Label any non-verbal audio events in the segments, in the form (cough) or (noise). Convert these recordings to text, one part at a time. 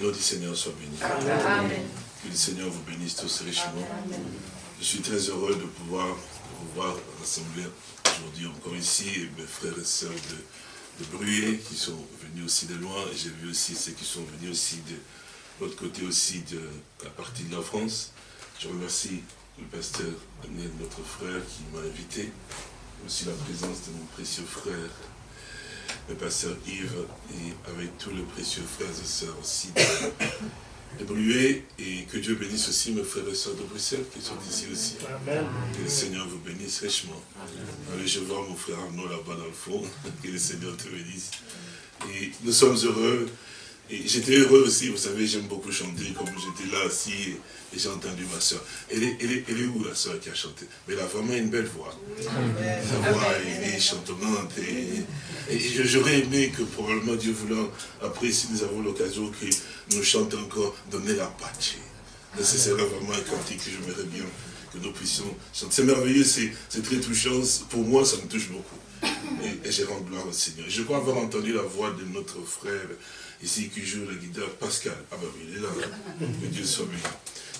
Que le nom du Seigneur soit béni. Amen. Que le Seigneur vous bénisse tous richement. Je suis très heureux de pouvoir vous voir rassembler aujourd'hui encore ici, et mes frères et sœurs de, de qui sont venus aussi de loin, et j'ai vu aussi ceux qui sont venus aussi de l'autre côté aussi de la partie de la France. Je remercie le pasteur notre frère, qui m'a invité, aussi la présence de mon précieux frère, le pasteur Yves, et avec tous les précieux frères et sœurs aussi de, de et que Dieu bénisse aussi mes frères et sœurs de Bruxelles qui sont ici aussi. Que le Seigneur vous bénisse richement. Allez, je vois mon frère Arnaud là-bas dans le fond. (laughs) Que le Seigneur te bénisse. Et nous sommes heureux. Et j'étais heureux aussi, vous savez, j'aime beaucoup chanter, comme j'étais là aussi, et j'ai entendu ma soeur. Elle est, elle, est, elle est où la soeur qui a chanté? Mais elle a vraiment une belle voix. Sa voix, elle est chantonnante. Et, et j'aurais aimé que probablement Dieu voulant, après, si nous avons l'occasion, que nous chante encore, donner la pace. Ce serait vraiment un cantique que j'aimerais bien que nous puissions chanter. C'est merveilleux, c'est très touchant. Pour moi, ça me touche beaucoup. Et, et je rends gloire au Seigneur. Je crois avoir entendu la voix de notre frère ici qui joue la guitare, Pascal. Ah ben il est là. hein. Que Dieu soit béni.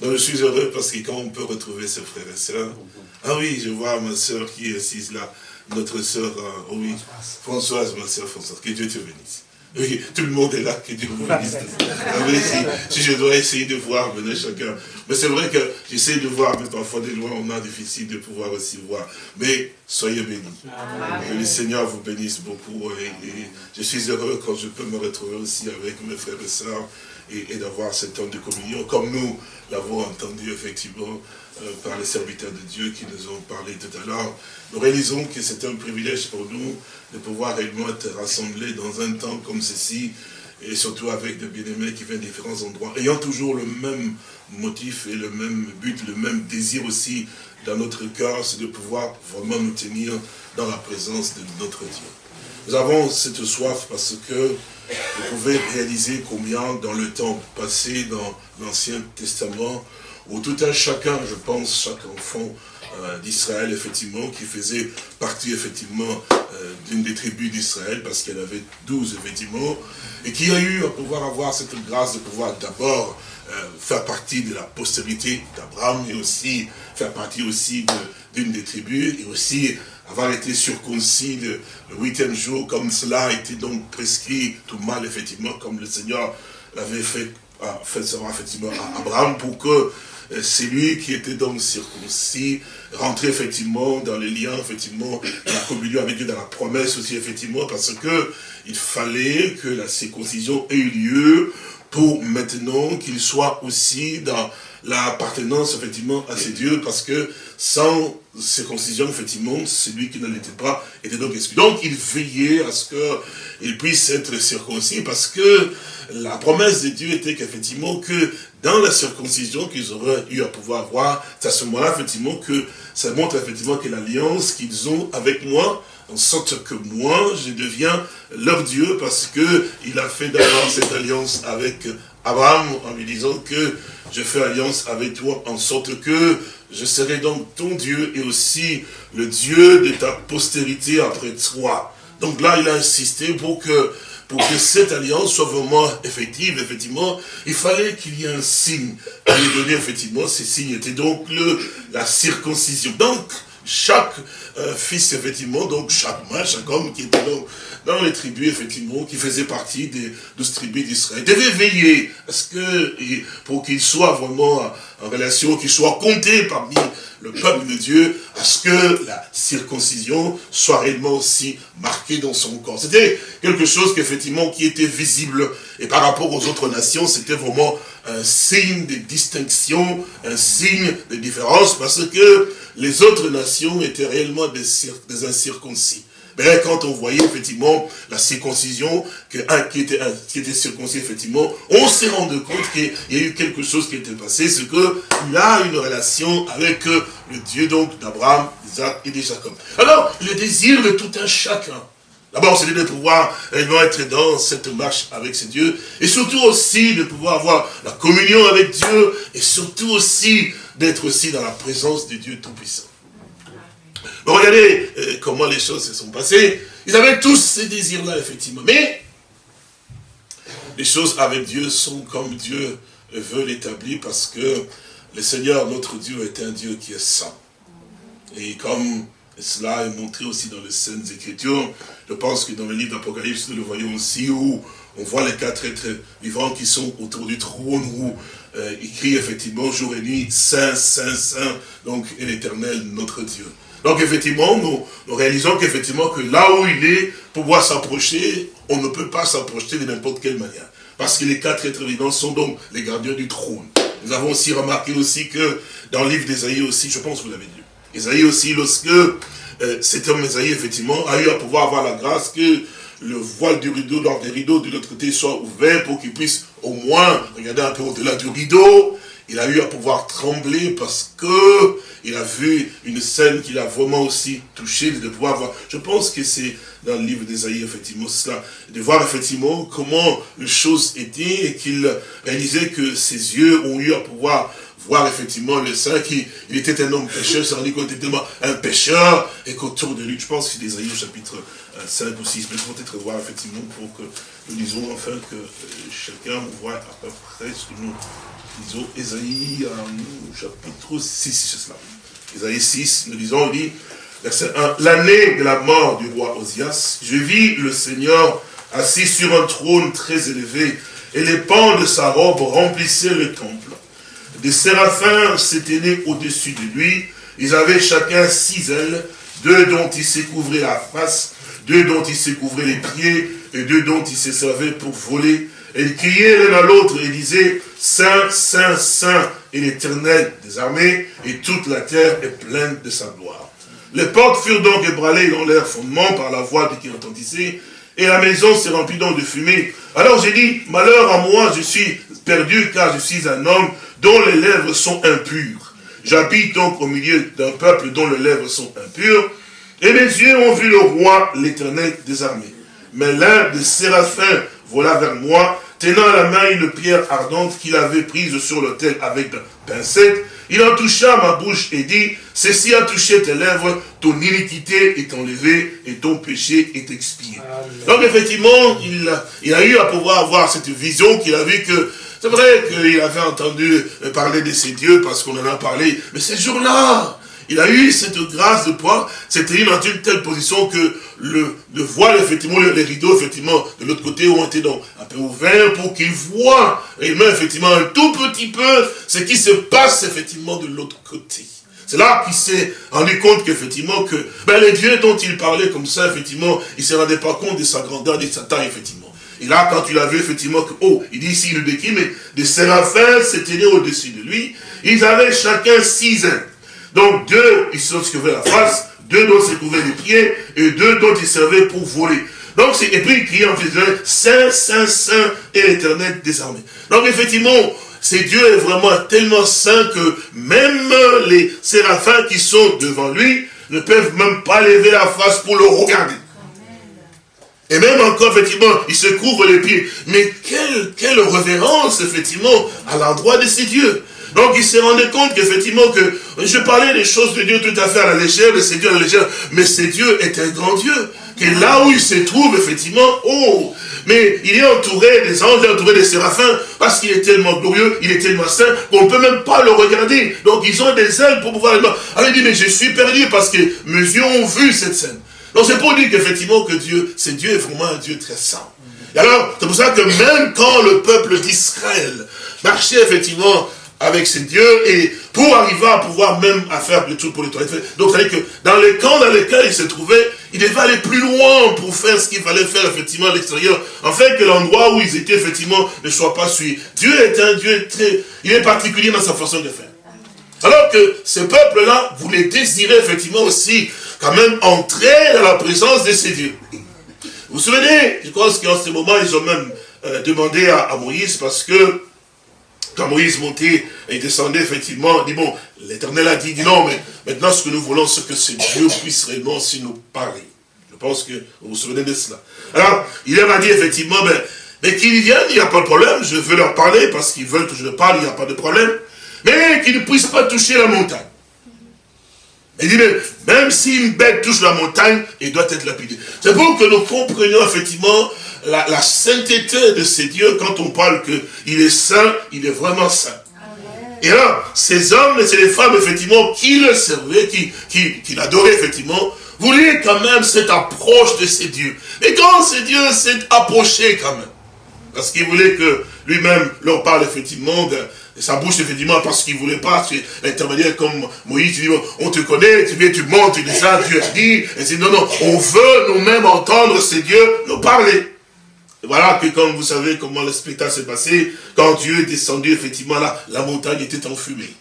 Donc je suis heureux parce que quand on peut retrouver ses frères et sœurs, ah oui, je vois ma sœur qui est assise là, notre sœur, oh oui, Françoise, ma sœur Françoise, que Dieu te bénisse. Oui, tout le monde est là, que Dieu vous bénisse. Oui, si, je dois essayer de voir, venez chacun. Mais c'est vrai que j'essaie de voir, mais parfois des loin, on a difficile de pouvoir aussi voir. Mais soyez bénis. Que le Seigneur vous bénisse beaucoup. Et, et je suis heureux quand je peux me retrouver aussi avec mes frères et sœurs et, d'avoir cet temps de communion, comme nous l'avons entendu effectivement euh, par les serviteurs de Dieu qui nous ont parlé tout à l'heure. Nous réalisons que c'est un privilège pour nous de pouvoir réellement être rassemblés dans un temps comme ceci, et surtout avec des bien-aimés qui viennent de différents endroits, ayant toujours le même motif et le même but, le même désir aussi dans notre cœur, c'est de pouvoir vraiment nous tenir dans la présence de notre Dieu. Nous avons cette soif parce que vous pouvez réaliser combien dans le temps passé dans l'Ancien Testament, où tout un chacun, je pense, chaque enfant euh, d'Israël, effectivement, qui faisait partie, effectivement, euh, d'une des tribus d'Israël, parce qu'elle avait douze, effectivement, et qui a eu à pouvoir avoir cette grâce de pouvoir d'abord euh, faire partie de la postérité d'Abraham, et aussi faire partie aussi d'une des tribus, et aussi avoir été circoncis le, huitième jour, comme cela a été donc prescrit tout mal, effectivement, comme le Seigneur l'avait fait, a fait savoir, effectivement, à Abraham, pour que euh, c'est lui qui était donc circoncis, rentrer effectivement dans les liens, effectivement, dans la communion avec Dieu, dans la promesse aussi, effectivement, parce que il fallait que la circoncision ait eu lieu pour maintenant qu'il soit aussi dans l'appartenance, effectivement, à ces dieux, parce que sans circoncision, effectivement, celui qui ne l'était pas était donc exclu. Donc, il veillait à ce qu'il puisse être circoncis, parce que la promesse de Dieu était qu'effectivement, que dans la circoncision qu'ils auraient eu à pouvoir voir, c'est à ce moment-là, effectivement, que ça montre effectivement que l'alliance qu'ils ont avec moi, en sorte que moi, je deviens leur Dieu, parce que il a fait d'abord cette alliance avec Abraham, en lui disant que je fais alliance avec toi, en sorte que je serai donc ton Dieu, et aussi le Dieu de ta postérité après toi. Donc là, il a insisté pour que pour que cette alliance soit vraiment effective, effectivement, il fallait qu'il y ait un signe à lui donner, effectivement, ces signes étaient donc la circoncision. Donc, chaque euh, fils, effectivement, donc chaque mâle, chaque homme qui était donc dans les tribus, effectivement, qui faisait partie des douze tribus d'Israël, devait veiller à ce que, pour qu'il soit vraiment en relation, qu'il soit compté parmi le peuple de Dieu, à ce que la circoncision soit réellement aussi marquée dans son corps. C'était quelque chose qu'effectivement qui était visible, et par rapport aux autres nations, c'était vraiment un signe de distinction, un signe de différence, parce que les autres nations étaient réellement des, incirconcis. Mais quand on voyait effectivement la circoncision, que qui était circoncis effectivement, on s'est rendu compte qu'il y a eu quelque chose qui était passé, c'est qu'il a une relation avec le Dieu donc d'Abraham, d'Isaac et de Jacob. Alors, le désir de tout un chacun, D'abord, c'est de pouvoir réellement être dans cette marche avec ce Dieu, et surtout aussi de pouvoir avoir la communion avec Dieu, et surtout aussi d'être aussi dans la présence de Dieu Tout-Puissant. Regardez euh, comment les choses se sont passées. Ils avaient tous ces désirs-là, effectivement. Mais, les choses avec Dieu sont comme Dieu veut l'établir parce que le Seigneur, notre Dieu, est un Dieu qui est saint. Et comme cela est montré aussi dans les Saintes Écritures, je pense que dans le livre d'Apocalypse, nous le voyons aussi, où on voit les quatre êtres vivants qui sont autour du trône, où euh, il crie effectivement jour et nuit, Saint, Saint, Saint, donc, et l'éternel, notre Dieu. Donc effectivement, nous, réalisons qu'effectivement, que là où il est, pour pouvoir s'approcher, on ne peut pas s'approcher de n'importe quelle manière. Parce que les quatre êtres vivants sont donc les gardiens du trône. Nous avons aussi remarqué aussi que dans le livre d'Ésaïe aussi, je pense que vous l'avez lu, Ésaïe aussi, lorsque euh, cet homme Ésaïe, effectivement, a eu à pouvoir avoir la grâce que le voile du rideau, dans des rideaux de l'autre côté, soit ouvert pour qu'il puisse au moins regarder un peu au-delà du rideau. Il a eu à pouvoir trembler parce que il a vu une scène qu'il a vraiment aussi touché, de pouvoir voir. Je pense que c'est dans le livre d'Ésaïe, effectivement, cela, de voir effectivement comment les choses étaient et qu'il réalisait que ses yeux ont eu à pouvoir voir effectivement le saint qui il était un homme pécheur, ça veut dire qu'il était tellement un pécheur et qu'autour de lui, je pense que c'est d'Ésaïe au chapitre 5 ou 6, mais peut-être voir effectivement pour que nous disons enfin que euh, chacun voit à peu près ce que nous disons. Ésaïe au chapitre 6, c'est cela. Ésaïe 6, nous disons, il dit, verset 1, l'année de la mort du roi Osias, je vis le Seigneur assis sur un trône très élevé, et les pans de sa robe remplissaient le temple. Des séraphins s'éteignaient au-dessus de lui, ils avaient chacun six ailes, deux dont ils se couvraient la face, deux dont ils se couvraient les pieds, et deux dont ils se servaient pour voler. Et ils criaient l'un à l'autre et disaient, Saint, Saint, Saint est l'éternel des armées, et toute la terre est pleine de sa gloire. Les portes furent donc ébranlées dans leur fondement par la voix qui retentissait, et la maison s'est remplie donc de fumée. Alors j'ai dit, malheur à moi, je suis perdu, car je suis un homme dont les lèvres sont impures. J'habite donc au milieu d'un peuple dont les lèvres sont impures, et mes yeux ont vu le roi, l'éternel des armées. Mais l'un des séraphins vola vers moi, tenant à la main une pierre ardente qu'il avait prise sur l'autel avec pincette, il en toucha ma bouche et dit, ceci a touché tes lèvres, ton iniquité est enlevée et ton péché est expié. Donc effectivement, il a, il a eu à pouvoir avoir cette vision qu'il a vu que, c'est vrai qu'il avait entendu parler de ses dieux parce qu'on en a parlé, mais ces jours-là, il a eu cette grâce de pouvoir, c'était dans une telle position que le, le voile, effectivement, les rideaux, effectivement, de l'autre côté ont été donc un peu ouverts pour qu'il voit, même effectivement, un tout petit peu ce qui se passe, effectivement, de l'autre côté. C'est là qu'il s'est rendu compte qu'effectivement, que ben, les dieux dont il parlait comme ça, effectivement, il ne se rendait pas compte de sa grandeur, de sa taille, effectivement. Et là, quand il a vu, effectivement, que, oh, il dit ici, le décrit, mais des séraphins s'étaient au-dessus de lui. Ils avaient chacun six ans. Donc deux, ils se couvraient la face, deux dont se couvraient les pieds, et deux dont ils servaient pour voler. Donc, et puis il criait en faisant Saint, Saint, Saint et l'éternel des armées. Donc effectivement, c'est Dieu est vraiment tellement saint que même les séraphins qui sont devant lui ne peuvent même pas lever la face pour le regarder. Et même encore, effectivement, il se couvre les pieds. Mais quelle, quelle révérence, effectivement, à l'endroit de ces dieux. Donc il s'est rendu compte qu'effectivement que je parlais des choses de Dieu tout à fait à la légère, de ces dieux à la légère, mais ces Dieu est un grand Dieu. Que là où il se trouve, effectivement, oh, mais il est entouré des anges, il est entouré des séraphins, parce qu'il est tellement glorieux, il est tellement saint, qu'on ne peut même pas le regarder. Donc ils ont des ailes pour pouvoir... Alors il dit, mais je suis perdu parce que mes yeux ont vu cette scène. Donc c'est pour dire qu'effectivement que Dieu, c'est Dieu est vraiment un Dieu très saint. Et alors, c'est pour ça que même quand le peuple d'Israël marchait effectivement avec ses dieux et pour arriver à pouvoir même à faire le tout pour les toilettes. Donc, c'est-à-dire que dans les camps dans lesquels il se trouvait, il devait aller plus loin pour faire ce qu'il fallait faire effectivement à l'extérieur, afin que l'endroit où ils étaient effectivement ne soit pas suivi. Dieu est un Dieu très, il est particulier dans sa façon de faire. Alors que ce peuple-là voulait désirer effectivement aussi quand même entrer dans la présence de ces dieux. Vous vous souvenez, je pense qu'en ce moment, ils ont même euh, demandé à Moïse parce que quand Moïse montait et descendait, effectivement, dit, bon, l'Éternel a dit, non, mais maintenant ce que nous voulons, c'est que ce Dieu puisse réellement aussi nous parler. Je pense que vous vous souvenez de cela. Alors, il leur a dit, effectivement, ben, mais qu'ils viennent, il n'y a pas de problème, je veux leur parler, parce qu'ils veulent que je leur parle, il n'y a pas de problème, mais qu'ils ne puissent pas toucher la montagne. Il dit, même si une bête touche la montagne, il doit être lapidé. C'est pour que nous comprenions effectivement la, sainteté de ces dieux, quand on parle qu'il est saint, il est vraiment saint. Et là, ces hommes et ces femmes, effectivement, qui le servaient, qui, qui, qui l'adoraient, effectivement, voulaient quand même cette approche de ces dieux. Et quand ces dieux s'est approché quand même, parce qu'il voulait que lui-même leur parle effectivement de, sa bouche, effectivement, parce qu'il ne voulait pas intervenir comme Moïse, dit, on te connaît, tu viens, tu montes, tu dis Dieu a dit, et c'est non, non, on veut nous-mêmes entendre ces dieux nous parler. Et voilà que comme vous savez comment le spectacle s'est passé, quand Dieu est descendu, effectivement, là, la montagne était en fumée.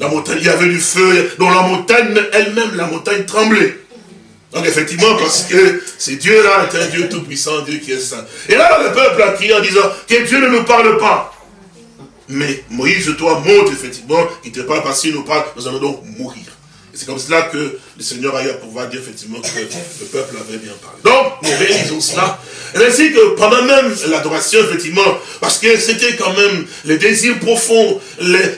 La montagne, il y avait du feu, dont la montagne elle-même, la montagne tremblait. Donc effectivement, parce que c'est Dieu-là est un Dieu tout-puissant, Dieu qui est saint. Et là, le peuple a crié en disant que Dieu ne nous parle pas. Mais Moïse, toi, montre effectivement, il ne te parle pas, s'il nous parle, nous allons donc mourir. Et c'est comme cela que le Seigneur a eu à pouvoir dire effectivement que le peuple avait bien parlé. Donc, nous réalisons cela. Et ainsi que pendant même l'adoration, effectivement, parce que c'était quand même le désir profond,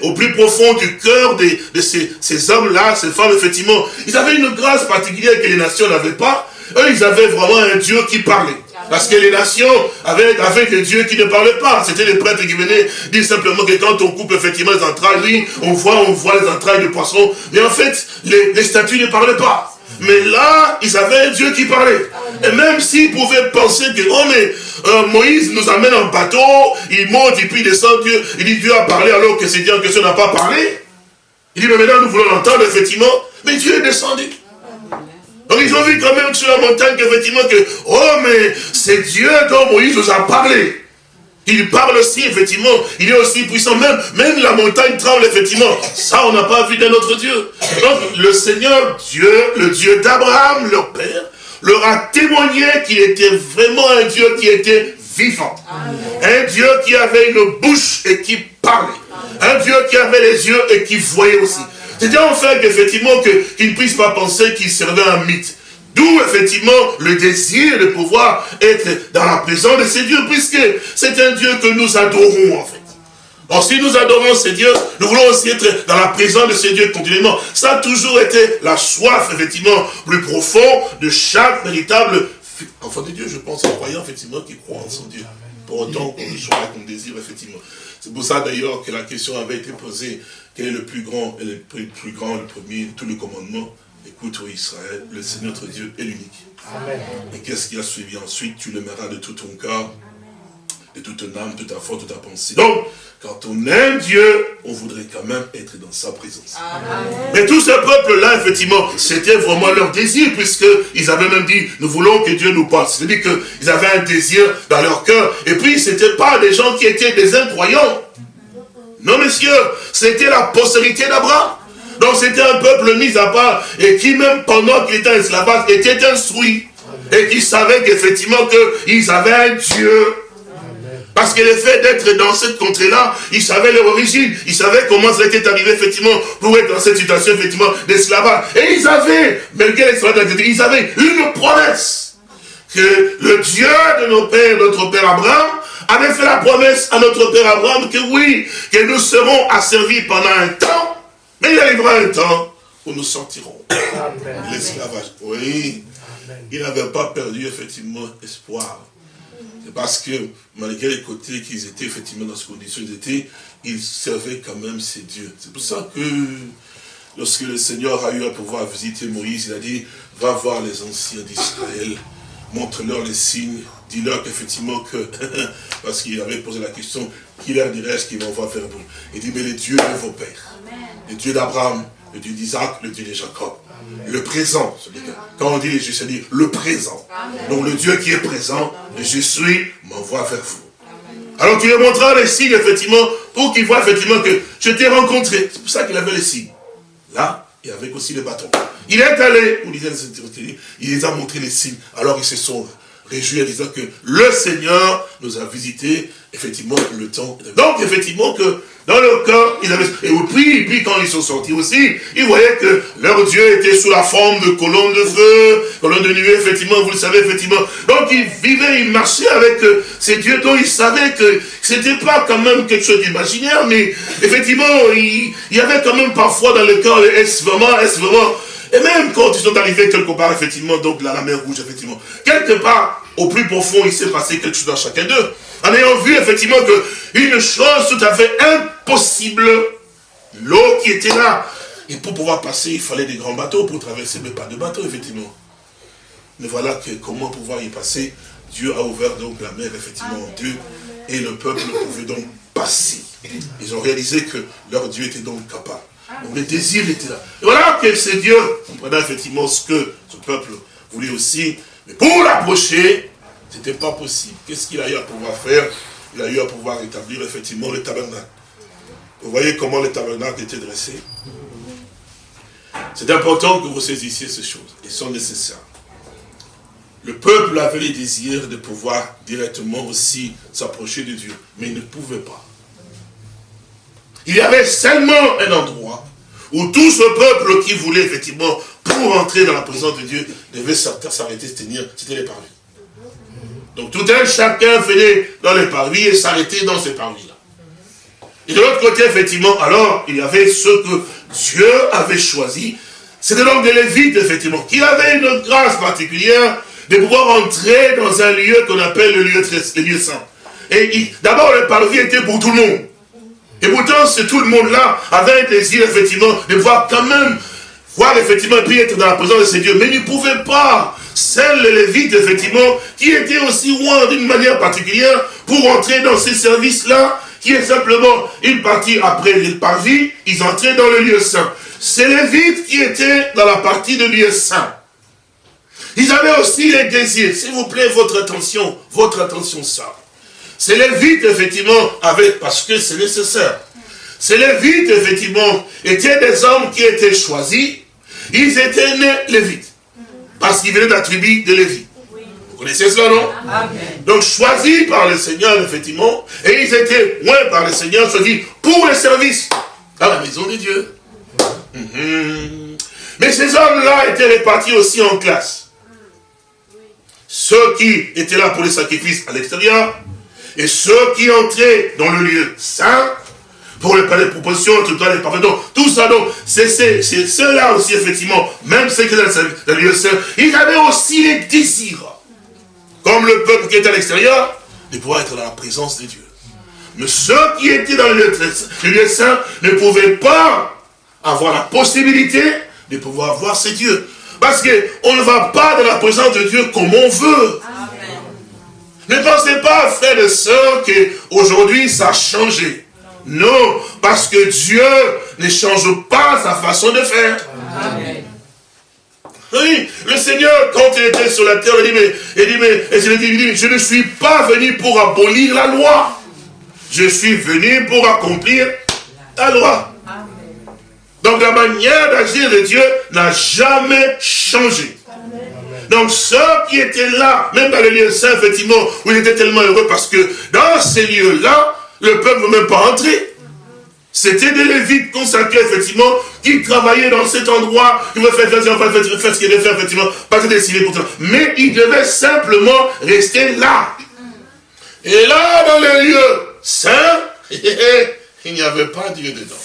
au plus profond du cœur de, de ces, ces hommes-là, ces femmes, effectivement, ils avaient une grâce particulière que les nations n'avaient pas. Eux, ils avaient vraiment un Dieu qui parlait. Parce que les nations avaient, des dieux qui ne parlaient pas. C'était les prêtres qui venaient dire simplement que quand on coupe effectivement les entrailles, oui, on voit, on voit les entrailles de poisson. Mais en fait, les, statues ne parlaient pas. Mais là, ils avaient Dieu qui parlait. Et même s'ils pouvaient penser que, oh mais, euh, Moïse nous amène en bateau, il monte et puis il descend, Dieu, il dit Dieu a parlé alors que c'est Dieu en question n'a pas parlé. Il dit, mais maintenant nous voulons l'entendre, effectivement. Mais Dieu est descendu. Donc ils ont vu quand même sur la montagne qu'effectivement que, oh mais c'est Dieu dont Moïse nous a parlé. Il parle aussi, effectivement, il est aussi puissant, même, même la montagne tremble, effectivement. Ça, on n'a pas vu d'un autre Dieu. Donc, le Seigneur Dieu, le Dieu d'Abraham, leur père, leur a témoigné qu'il était vraiment un Dieu qui était vivant. Un Dieu qui avait une bouche et qui parlait. Un Dieu qui avait les yeux et qui voyait aussi. C'était en fait effectivement qu'ils ne puissent pas penser qu'il servait un mythe. D'où effectivement le désir de pouvoir être dans la présence de ces dieux, puisque c'est un Dieu que nous adorons en fait. Or, si nous adorons ces dieux, nous voulons aussi être dans la présence de ces dieux continuellement. Ça a toujours été la soif, effectivement, plus profond de chaque véritable enfant de Dieu, je pense, en croyant, effectivement, qui croit en son Dieu. Pour autant qu'on soit qu'on désire, effectivement. C'est pour ça, d'ailleurs, que la question avait été posée quel est le plus grand, et le plus grand, le premier, tous les commandements Écoute, ô Israël, le Seigneur notre Dieu est l'unique. Et qu'est-ce qui a suivi ensuite? Tu l'aimeras de tout ton cœur, de toute ton âme, de ta foi, de ta pensée. Donc, quand on aime Dieu, on voudrait quand même être dans sa présence. Mais tout ce peuple-là, effectivement, c'était vraiment leur désir, puisqu'ils avaient même dit, nous voulons que Dieu nous parle. C'est-à-dire qu'ils avaient un désir dans leur cœur. Et puis, ce n'étaient pas des gens qui étaient des incroyants. Non, messieurs, c'était la postérité d'Abraham. Donc c'était un peuple mis à part et qui même pendant qu'il était en esclavage était instruit. Et qui savait qu'effectivement qu'ils avaient un Dieu. Parce que le fait d'être dans cette contrée-là, ils savaient leur origine, ils savaient comment ça était arrivé effectivement pour être dans cette situation effectivement d'esclavage. Et ils avaient, malgré l'esclavage, ils avaient une promesse que le Dieu de nos pères, notre père Abraham, avait fait la promesse à notre père Abraham que oui, que nous serons asservis pendant un temps, mais il arrivera un temps où nous sortirons l'esclavage. Oui, il n'avait pas perdu effectivement espoir. C'est parce que malgré les côtés qu'ils étaient effectivement dans ces conditions d'été, ils servaient quand même ces dieux. C'est pour ça que lorsque le Seigneur a eu à pouvoir visiter Moïse, il a dit, va voir les anciens d'Israël, montre-leur les signes, dis-leur qu'effectivement que, (laughs) parce qu'il avait posé la question, qui leur dirait-ce qu'ils vont voir faire vous? Il dit, mais les dieux de vos pères, le Dieu d'Abraham, le Dieu d'Isaac, le Dieu de Jacob, le présent, quand on dit Jésus, c'est dire le présent. Donc le Dieu qui est présent, je suis, m'envoie vers vous. Alors tu lui montreras les signes, effectivement, pour qu'il voit effectivement que je t'ai rencontré. C'est pour ça qu'il avait les signes. Là, et avec aussi les bâtons. Il est allé, il les a montré les signes. Alors il se sauve réjouir en disant que le Seigneur nous a visité, effectivement, le temps. Donc, effectivement, que dans le cœur, ils avaient... Et puis, puis quand ils sont sortis aussi, ils voyaient que leur Dieu était sous la forme de colonnes de feu, colonnes de nuée, effectivement, vous le savez, effectivement. Donc, ils vivaient, ils marchaient avec euh, ces dieux dont ils savaient que c'était pas quand même quelque chose d'imaginaire, mais effectivement, il, y avait quand même parfois dans le cœur, est-ce vraiment, est-ce vraiment... Et même quand ils sont arrivés quelque part, effectivement, donc là, la mer rouge, effectivement, quelque part, au plus profond, il s'est passé quelque chose dans chacun d'eux. En ayant vu effectivement que une chose tout à fait impossible, l'eau qui était là, et pour pouvoir passer, il fallait des grands bateaux pour traverser, mais pas de bateaux, effectivement. Mais voilà que comment pouvoir y passer, Dieu a ouvert donc la mer, effectivement, en deux, et le peuple pouvait donc passer. Ils ont réalisé que leur Dieu était donc capable. Donc le désir était là. Et voilà que c'est Dieu, comprenant effectivement ce que ce peuple voulait aussi, mais pour l'approcher, ce n'était pas possible. Qu'est-ce qu'il a eu à pouvoir faire? Il a eu à pouvoir établir effectivement le tabernacle. Vous voyez comment le tabernacle était dressé? C'est important que vous saisissiez ces choses. Elles sont nécessaires. Le peuple avait le désir de pouvoir directement aussi s'approcher de Dieu, mais il ne pouvait pas. Il y avait seulement un endroit où tout ce peuple qui voulait effectivement, pour entrer dans la présence de Dieu, devait s'arrêter, se tenir, c'était les parvis. Donc tout un chacun venait dans les parvis et s'arrêtait dans ces parvis-là. Et de l'autre côté, effectivement, alors, il y avait ceux que Dieu avait choisis. C'était donc des Lévites, effectivement, qui avaient une grâce particulière de pouvoir entrer dans un lieu qu'on appelle le lieu, le saint. Et d'abord, le parvis était pour tout le monde. Et pourtant, c'est tout le monde-là avait un désir, effectivement, de voir quand même, voir effectivement, et puis être dans la présence de ces dieux. Mais ils ne pouvaient pas. Seuls les Lévites, effectivement, qui étaient aussi loin d'une manière particulière pour entrer dans ces services-là, qui est simplement une partie après le parvis, ils entraient dans le lieu saint. C'est les Lévites qui étaient dans la partie de lieu saint. Ils avaient aussi les désirs. S'il vous plaît, votre attention, votre attention ça. C'est les vides, effectivement, avec, parce que c'est nécessaire. C'est les vides, effectivement, étaient des hommes qui étaient choisis. Ils étaient nés lévites. Parce qu'ils venaient de la tribu de Lévi. Vous connaissez cela, non? Donc choisis par le Seigneur, effectivement, et ils étaient moins par le Seigneur, choisis pour le service à la maison de Dieu. Mhm. Mais ces hommes-là étaient répartis aussi en classes. Ceux qui étaient là pour les sacrifices à l'extérieur, et ceux qui entraient dans le lieu saint, pour les propositions, tout les tout ça, donc, c'est ceux-là aussi, effectivement, même ceux qui étaient dans le lieu saint, ils avaient aussi les désirs, comme le peuple qui était à l'extérieur, de pouvoir être dans la présence de Dieu. Mais ceux qui étaient dans le lieu, le lieu saint ne pouvaient pas avoir la possibilité de pouvoir voir ces dieux. Parce qu'on ne va pas dans la présence de Dieu comme on veut. Ne pensez pas, frères et sœurs, qu'aujourd'hui ça a changé. Non, parce que Dieu ne change pas sa façon de faire. Oui, le Seigneur, quand il était sur la terre, il dit, mais, il dit, mais, il dit, je ne suis pas venu pour abolir la loi. Je suis venu pour accomplir la loi. Donc la manière d'agir de Dieu n'a jamais changé. Donc ceux qui étaient là, même dans les lieux saints, effectivement, où ils étaient tellement heureux parce que dans ces lieux-là, le peuple ne même pas entrer. C'était des Lévites consacrés, effectivement, qui travaillaient dans cet endroit, qui veulent faire, ce qu'ils devaient faire, effectivement, pas que décider pour ça. Mais ils devaient simplement rester là. Et là, dans les lieux saints, (laughs) il n'y avait pas Dieu dedans.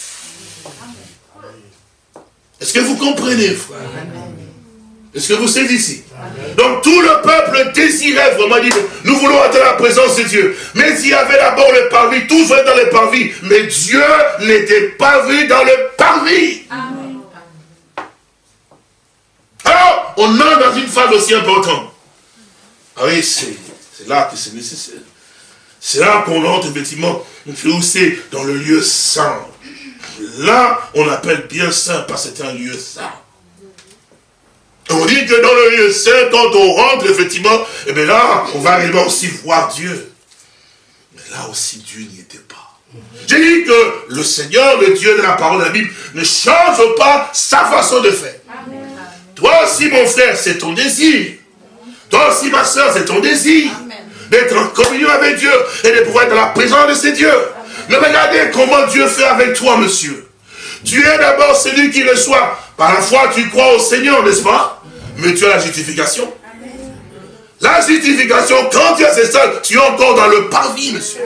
Est-ce que vous comprenez, frère? Est-ce que vous saisissez? Donc tout le peuple désirait vraiment dire, nous voulons être la présence de Dieu. Mais il y avait d'abord le parvis, tous venaient dans le parvis. Mais Dieu n'était pas vu dans le parvis. Alors, on entre dans une phase aussi importante. Ah oui, c'est là que c'est nécessaire. C'est là qu'on entre effectivement, c'est dans le lieu saint. Là, on appelle bien saint parce que c'est un lieu saint. On dit que dans le lieu saint, quand on rentre, effectivement, et eh bien là, on va réellement aussi voir Dieu. Mais là aussi, Dieu n'y était pas. J'ai dit que le Seigneur, le Dieu de la parole de la Bible, ne change pas sa façon de faire. Toi aussi, mon frère, c'est ton désir. Toi aussi, ma soeur, c'est ton désir. D'être en communion avec Dieu et de pouvoir être dans la présence de ces dieux. Mais regardez comment Dieu fait avec toi, monsieur. Tu es d'abord celui qui reçoit. Par la foi, tu crois au Seigneur, n'est-ce pas? Mais tu as la justification. La justification, quand tu as ces salles, tu es encore dans le parvis, monsieur.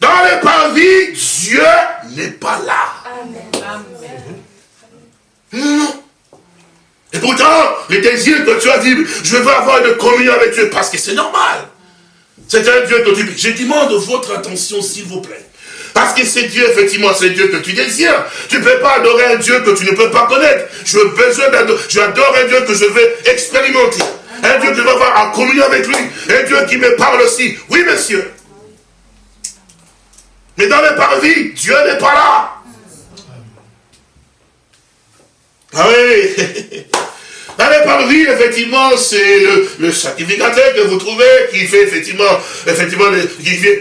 Dans le parvis, Dieu n'est pas là. Et pourtant, les désirs que tu as dit, je veux avoir une communion avec Dieu, parce que c'est normal. C'est un Dieu que tu... Je demande votre attention, s'il vous plaît. Parce que c'est Dieu, effectivement, c'est Dieu que tu désires. Tu ne peux pas adorer un Dieu que tu ne peux pas connaître. Je veux besoin d'adorer. J'adore un Dieu que je vais expérimenter. Un Dieu que je vais avoir en communion avec lui. Un Dieu qui me parle aussi. Oui, monsieur. Mais dans les parvis, Dieu n'est pas là. Ah oui (laughs) Dans les parvis, effectivement, c'est le, sacrificateur que vous trouvez qui fait effectivement, effectivement,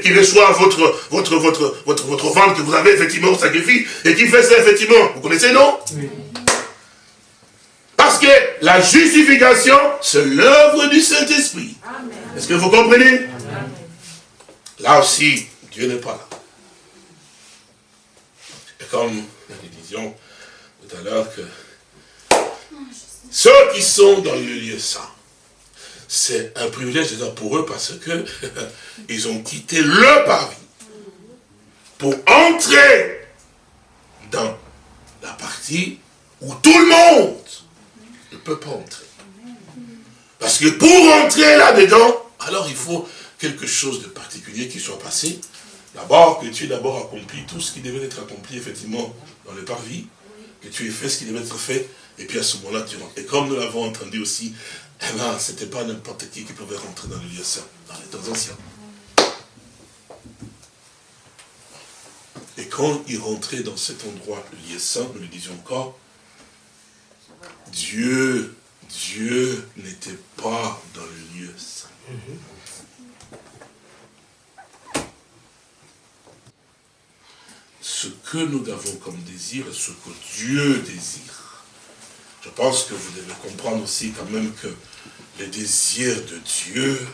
qui, reçoit votre, votre, votre, votre, votre vente que vous avez effectivement au sacrifice et qui fait ça effectivement. Vous connaissez, non? Oui. Parce que la justification, c'est l'œuvre du Saint-Esprit. Est-ce que vous comprenez? Là aussi, Dieu n'est pas là. Et comme nous disions tout à l'heure que ceux qui sont dans le lieu saint, c'est un privilège pour eux parce que (laughs) ils ont quitté le parvis pour entrer dans la partie où tout le monde ne peut pas entrer. Parce que pour entrer là-dedans, alors il faut quelque chose de particulier qui soit passé. D'abord, que tu aies d'abord accompli tout ce qui devait être accompli, effectivement, dans le parvis, que tu aies fait ce qui devait être fait, et puis à ce moment-là, tu rentres. Et comme nous l'avons entendu aussi, eh ben, ce n'était pas n'importe qui qui pouvait rentrer dans le lieu saint, dans les temps anciens. Et quand il rentrait dans cet endroit, le lieu saint, nous le disions encore, Dieu, Dieu n'était pas dans le lieu saint. Ce que nous avons comme désir ce que Dieu désire, je pense que vous devez comprendre aussi quand même que le désir de Dieu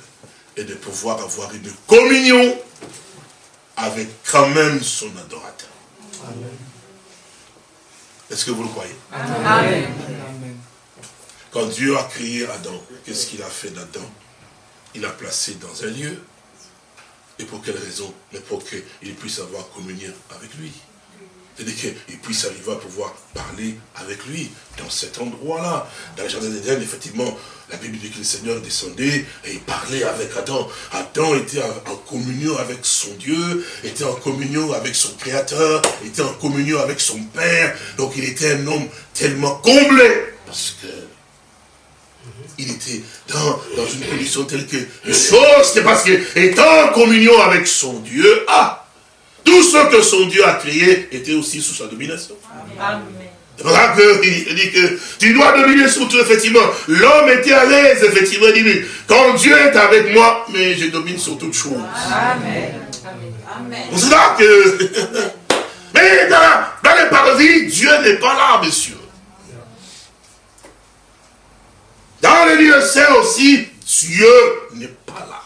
est de pouvoir avoir une communion avec quand même son adorateur. Est-ce que vous le croyez? Amen. Quand Dieu a créé Adam, qu'est-ce qu'il a fait d'Adam? Il l'a placé dans un lieu. Et pour quelle raison? Mais pour qu'il puisse avoir communion avec lui. C'est-à-dire qu'il puisse arriver à pouvoir parler avec lui dans cet endroit-là. Dans le jardin d'Éden, effectivement, la Bible dit que le Seigneur descendait et il parlait avec Adam. Adam était en communion avec son Dieu, était en communion avec son Créateur, était en communion avec son Père. Donc il était un homme tellement comblé. Parce que il était dans, dans une condition telle que les c'est parce qu'il était en communion avec son Dieu, ah, tout ce que son Dieu a créé était aussi sous sa domination. C'est ça qu'il dit que tu dois dominer sur tout, effectivement. L'homme était à l'aise, effectivement. Il dit, quand Dieu est avec moi, mais je domine sur toutes choses. Amen. C'est là que... (laughs) mais dans, dans les parvis, Dieu n'est pas là, monsieur. Dans les lieux saints aussi, Dieu n'est pas là.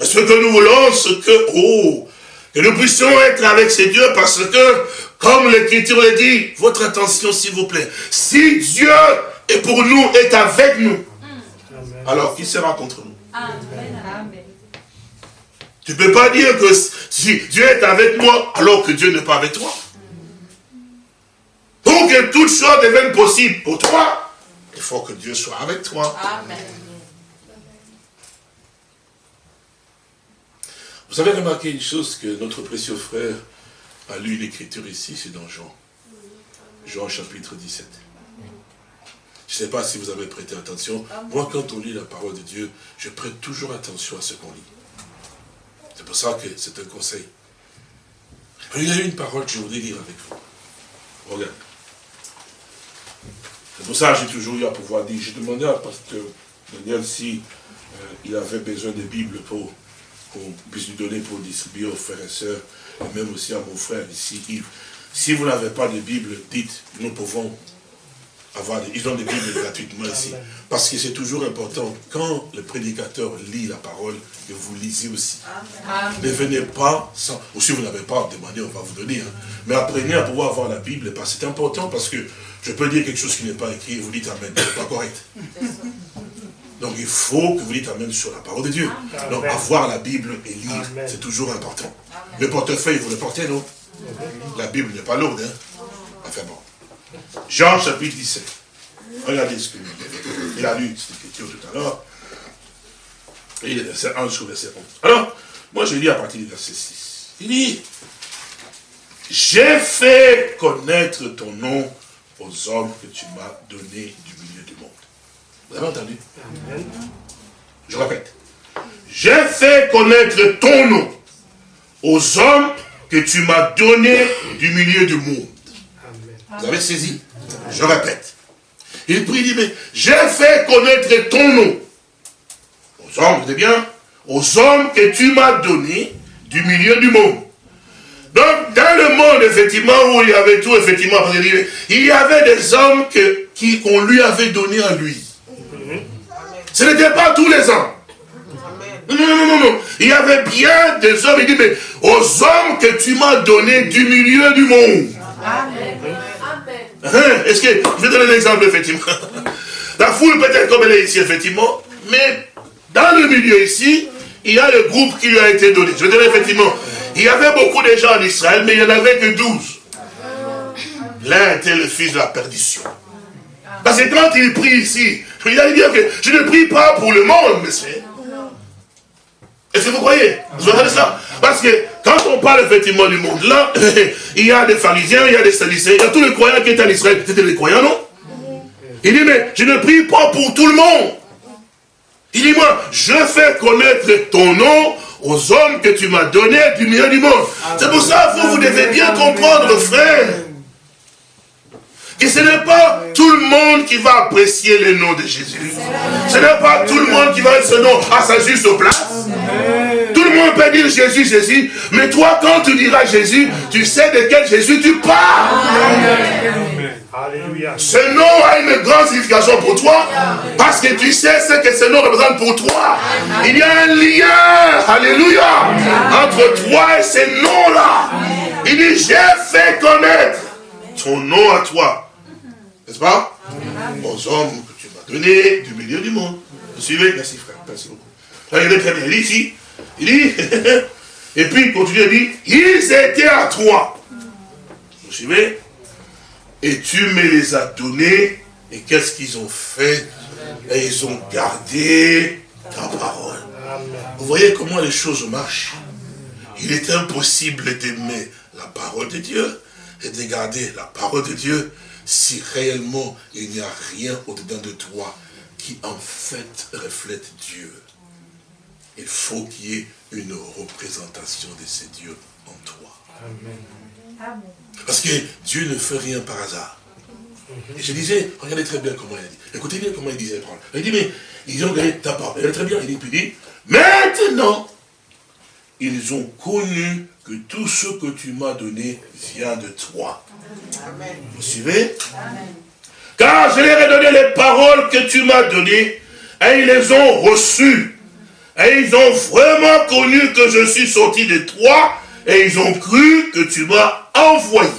Ce que nous voulons, c'est que, oh, que nous puissions être avec ces dieux parce que, comme l'Écriture le dit, votre attention s'il vous plaît, si Dieu est pour nous, est avec nous, alors qui sera contre nous Amen. Tu ne peux pas dire que si Dieu est avec moi, alors que Dieu n'est pas avec toi. Pour que toute chose devienne possible pour toi, il faut que Dieu soit avec toi. Amen. Vous avez remarqué une chose que notre précieux frère a lu l'écriture ici, c'est dans Jean. Jean chapitre 17. Je ne sais pas si vous avez prêté attention. Moi, quand on lit la parole de Dieu, je prête toujours attention à ce qu'on lit. C'est pour ça que c'est un conseil. il y a une parole que je voudrais lire avec vous. Regarde. C'est pour ça que j'ai toujours eu à pouvoir dire. J'ai demandé à Pasteur Daniel si euh, il avait besoin de Bible pour qu'on puisse lui donner pour distribuer aux frères et sœurs, et même aussi à mon frère ici, Yves. Si vous n'avez pas de Bible, dites, nous pouvons avoir, des, ils ont des Bibles gratuitement ici. Parce que c'est toujours important, quand le prédicateur lit la parole, que vous lisez aussi. Ne venez pas sans, ou si vous n'avez pas demandé, on va vous donner. Hein. Mais apprenez à pouvoir avoir la Bible, parce que c'est important, parce que je peux dire quelque chose qui n'est pas écrit, et vous dites Amen, c'est pas correct. Donc il faut que vous dites Amen sur la parole de Dieu. Donc avoir la Bible et lire, c'est toujours important. Le portefeuille, vous le portez, non? La Bible n'est pas lourde. Hein? Enfin bon. Jean chapitre 17. Regardez ce que dit. Il a lu cette écriture tout à l'heure. Et il est verset 1 sur verset 11. Alors, moi je lis à partir du verset 6. Il dit, j'ai fait connaître ton nom aux hommes que tu m'as donné du milieu monde. Vous avez entendu? Je répète. J'ai fait connaître ton nom aux hommes que tu m'as donné du milieu du monde. Vous avez saisi Je répète. Il prie, il dit, mais j'ai fait connaître ton nom aux hommes, vous bien Aux hommes que tu m'as donné du milieu du monde. Donc, dans le monde, effectivement, où il y avait tout, effectivement, il y avait des hommes qu'on lui avait donné à lui. Ce n'était pas tous les hommes. Non, non, non, non, Il y avait bien des hommes, il dit, mais aux hommes que tu m'as donné du milieu du monde. Amen. Hein, est-ce que, je vais donner un exemple, effectivement. (laughs) La foule peut-être comme elle est ici, effectivement, mais dans le milieu ici, il y a le groupe qui lui a été donné. Je vais donner effectivement, il y avait beaucoup de gens en Israël, mais il n'y en avait que douze. L'un était le fils de la perdition. Parce que quand il prie ici, il a dit que je ne prie pas pour le monde, monsieur. Est-ce que vous croyez? Vous entendez ça? Parce que quand on parle effectivement du monde, là, (laughs) il y a des pharisiens, il y a des sadicéens, il y a tous les croyants qui étaient en Israël. C'était des croyants, non? Il dit, mais je ne prie pas pour tout le monde. Il dit, moi, je fais connaître ton nom aux hommes que tu m'as donnés du milieu du monde. C'est pour ça, vous, vous devez bien comprendre, frère, que ce n'est pas tout le monde qui va apprécier le nom de Jésus. Ce n'est pas tout le monde qui va mettre ce nom à sa juste place. Tout le monde peut dire Jésus, Jésus, mais toi, quand tu diras Jésus, tu sais de quel Jésus tu parles. Ce nom a une grande signification pour toi parce que tu sais ce que ce nom représente pour toi. Il y a un lien, alléluia, entre toi et ce nom-là. Il dit, j'ai fait connaître ton nom à toi. N'est-ce pas? Aux hommes que tu m'as donnés du milieu du monde. Vous suivez? Merci frère, merci beaucoup. Regardez très bien, il dit ici, il dit, (laughs) et puis il continue, il dit, ils étaient à toi. Vous suivez? Et tu me les as donnés, et qu'est-ce qu'ils ont fait? Et ils ont gardé ta parole. Vous voyez comment les choses marchent. Il est impossible d'aimer la parole de Dieu et de garder la parole de Dieu si réellement il n'y a rien au-dedans de toi qui en fait reflète Dieu. Il faut qu'il y ait une représentation de ce Dieu en toi. Amen. Parce que Dieu ne fait rien par hasard. Et je disais, regardez très bien comment il a dit. Écoutez bien comment il disait Il dit, mais ils ont gagné ta parole. Regardez très bien, il dit, puis il dit, maintenant, ils ont connu que tout ce que tu m'as donné vient de toi. Amen. Vous suivez? Amen. Car je leur ai donné les paroles que tu m'as données, et ils les ont reçues. Et ils ont vraiment connu que je suis sorti de toi, et ils ont cru que tu m'as envoyé.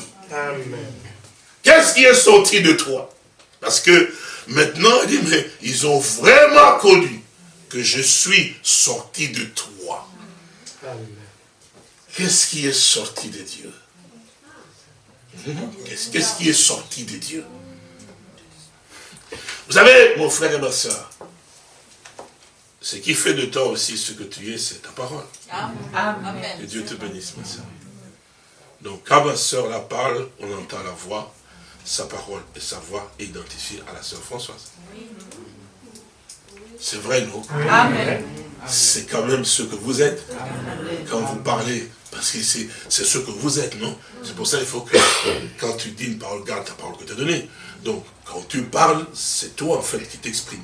Qu'est-ce qui est sorti de toi? Parce que maintenant, il dit, mais ils ont vraiment connu que je suis sorti de toi. Qu'est-ce qui est sorti de Dieu? Qu'est-ce qui est sorti de Dieu? Vous savez, mon frère et ma soeur, ce qui fait de toi aussi ce que tu es, c'est ta parole. Amen. Que Dieu te bénisse, ma soeur. Donc, quand ma soeur la parle, on entend la voix, sa parole et sa voix identifiée à la soeur Françoise. C'est vrai, non? Amen. C'est quand même ce que vous êtes quand vous parlez. Parce que c'est ce que vous êtes, non? C'est pour ça qu'il faut que quand tu dis une parole, garde ta parole que tu as donnée. Donc, quand tu parles, c'est toi en fait qui t'exprimes.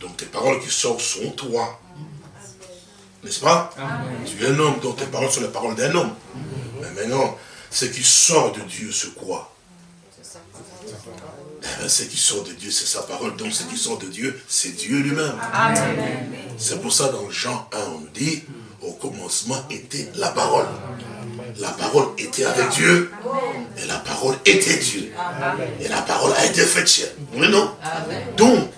Donc, tes paroles qui sortent sont toi. N'est-ce pas? Tu es un homme, donc tes paroles sont les paroles d'un homme. Mais maintenant, ce qui sort de Dieu, c'est quoi eh ce qui sort de Dieu, c'est sa parole. Donc ce qui sort de Dieu, c'est Dieu lui-même. C'est pour ça dans Jean 1, on dit, au commencement était la parole. La parole était avec Dieu. Et la parole était Dieu. Et la parole a été faite chair. Oui, non? Donc,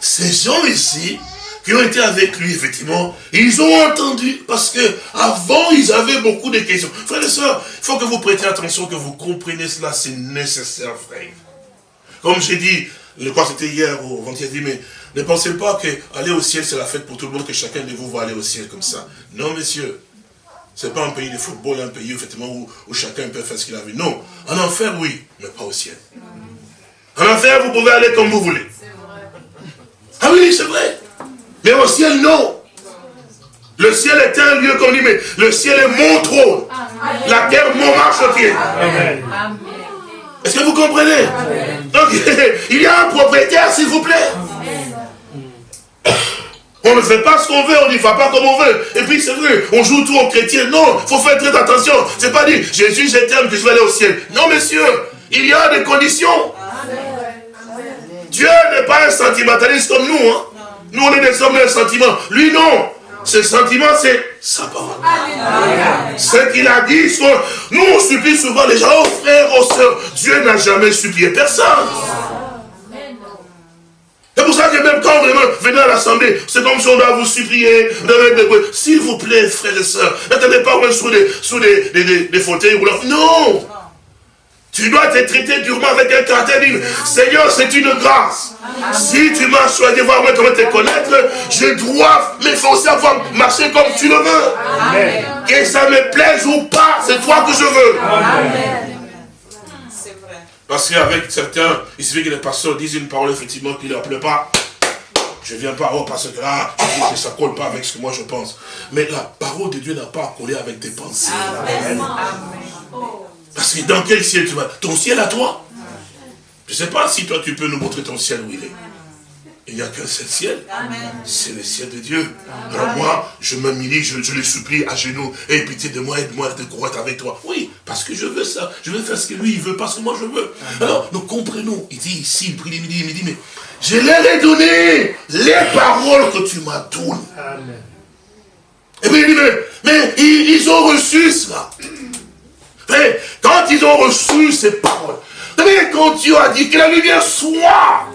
ces gens ici, qui ont été avec lui, effectivement, ils ont entendu, parce que avant ils avaient beaucoup de questions. Frères et sœurs, il faut que vous prêtiez attention, que vous compreniez cela, c'est nécessaire, frère. Comme j'ai dit, je crois que c'était hier ou avant-hier, mais ne pensez pas que aller au ciel, c'est la fête pour tout le monde, que chacun de vous va aller au ciel comme ça. Non, messieurs. C'est pas un pays de football, un pays effectivement où, où chacun peut faire ce qu'il a vu. Non. En enfer, oui, mais pas au ciel. En enfer, vous pouvez aller comme vous voulez. Ah oui, c'est vrai. Mais au ciel, non. Le ciel est un lieu, comme dit, mais le ciel est mon trône. La terre, mon marchepied. Est-ce que vous comprenez Donc, (laughs) il y a un propriétaire, s'il vous plaît. (coughs) On ne fait pas ce qu'on veut, on n'y va pas comme on veut. Et puis c'est vrai, on joue tout aux chrétiens. Non, il faut faire très attention. C'est pas dit, Jésus, je t'aime, que je vais aller au ciel. Non, messieurs, il y a des conditions. Dieu n'est pas un sentimentaliste comme nous. Hein. Nous, on est des hommes de sentiments. Lui, non. Ce sentiment, c'est sa parole. Ce qu'il a dit, nous, on supplie souvent les gens, oh frères, oh sœurs, Dieu n'a jamais supplié personne. C'est pour ça que même quand vraiment venez à l'assemblée, c'est comme si on doit vous supplier, s'il vous plaît, frères et sœurs, n'attendez pas sous des, sous des, des, des, fauteuils roulants. Non tu dois te traiter durement avec un caractère Seigneur, c'est une grâce. Si tu m'as choisi, voir comment te connaître, je dois faut aussi avoir marché comme tu le veux. Que ça me plaise ou pas, c'est toi que je veux. Parce qu'avec certains, il suffit que les pasteurs disent une parole effectivement qui ne leur plaît pas. Je ne viens pas, oh, parce que là, ah, ça ne colle pas avec ce que moi je pense. Mais la parole de Dieu n'a pas à coller avec tes pensées. Amen. Parce que dans quel ciel tu vas? Ton ciel à toi? Je ne sais pas si toi tu peux nous montrer ton ciel où il est. Il n'y a qu'un seul ciel. C'est le ciel de Dieu. Alors moi, je m'humilie, je, je le supplie à genoux. Et pitié de moi, aide-moi de croître avec toi. Oui, parce que je veux ça. Je veux faire ce que lui, il veut, parce que moi, je veux. Alors, nous comprenons. Il dit ici, il prie les midi, il me dit, mais je leur ai donné les paroles que tu m'as données. Et puis il dit, mais, mais ils, ils ont reçu cela. Quand ils ont reçu ces paroles, quand Dieu a dit que la lumière soit,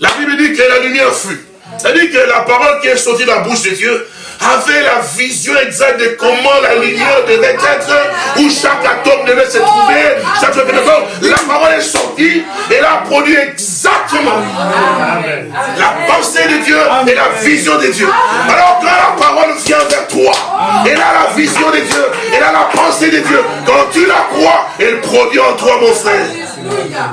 la Bible dit que la lumière fut. C'est-à-dire que la parole qui est sortie de la bouche de Dieu avait la vision exacte de comment la lumière devait être, où chaque atome devait se trouver, chaque La parole est sortie et elle a produit exactement la pensée de Dieu et la vision de Dieu. Alors quand la parole vient vers toi, elle a la vision de Dieu, elle a la pensée de Dieu. Quand tu la crois, elle produit en toi, mon frère.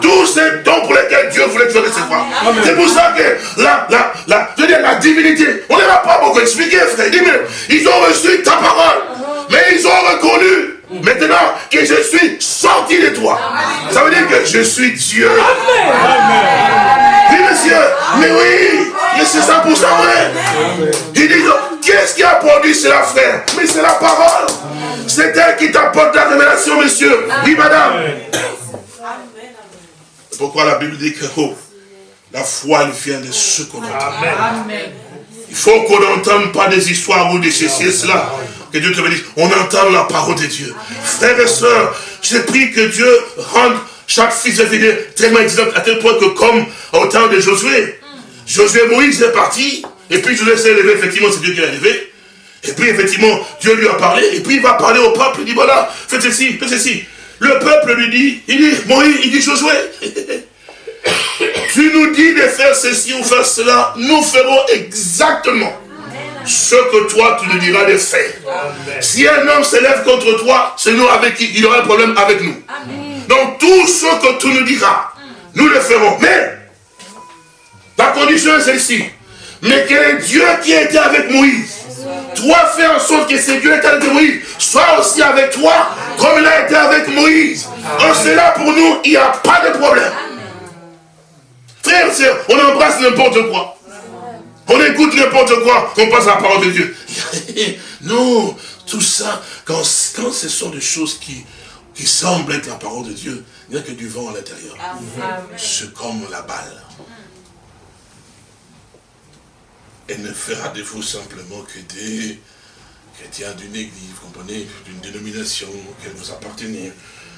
Tous ces dons pour lesquels Dieu voulait te recevoir. C'est pour ça que la, la, la, je veux dire, la divinité, on ne va pas beaucoup expliquer, frère. Mais ils ont reçu ta parole, mais ils ont reconnu maintenant que je suis sorti de toi. Ça veut dire que je suis Dieu. Oui, monsieur, mais oui, mais c'est ça pour ça vrai. Il dit, qu'est-ce qui a produit cela, frère? Mais c'est la parole. C'est elle qui t'apporte la révélation, monsieur. Oui, madame pourquoi la Bible dit que oh, la foi elle vient de ce qu'on entend. Il faut qu'on n'entende pas des histoires ou des ceci et cela. Que Dieu te bénisse. On entend la parole de Dieu. Frères et sœurs, j'ai prie que Dieu rende chaque fils de fille tellement exemple à tel point que comme au temps de Josué, Josué Moïse est parti, et puis Josué s'est levé, effectivement c'est Dieu qui l'a levé, et puis effectivement Dieu lui a parlé, et puis il va parler au peuple, il dit voilà, faites ceci, faites ceci. Le peuple lui dit, il dit, Moïse, il dit Josué, tu nous dis de faire ceci ou faire cela, nous ferons exactement ce que toi tu nous diras de faire. Si un homme s'élève contre toi, c'est nous avec qui il aura un problème avec nous. Donc tout ce que tu nous diras, nous le ferons. Mais la condition est celle-ci. Mais est Dieu qui a été avec Moïse toi, fais en sorte que ce Dieu est avec Moïse soit aussi avec toi, comme il a été avec Moïse. En cela, pour nous, il n'y a pas de problème. Frère, on embrasse n'importe quoi. On écoute n'importe quoi, on passe à la parole de Dieu. (laughs) non, tout ça, quand, quand ce sont des choses qui, qui semblent être la parole de Dieu, il n'y a que du vent à l'intérieur. C'est comme la balle. Elle ne fera de vous simplement que des chrétiens d'une église, vous comprenez, d'une dénomination auquel vous appartenez.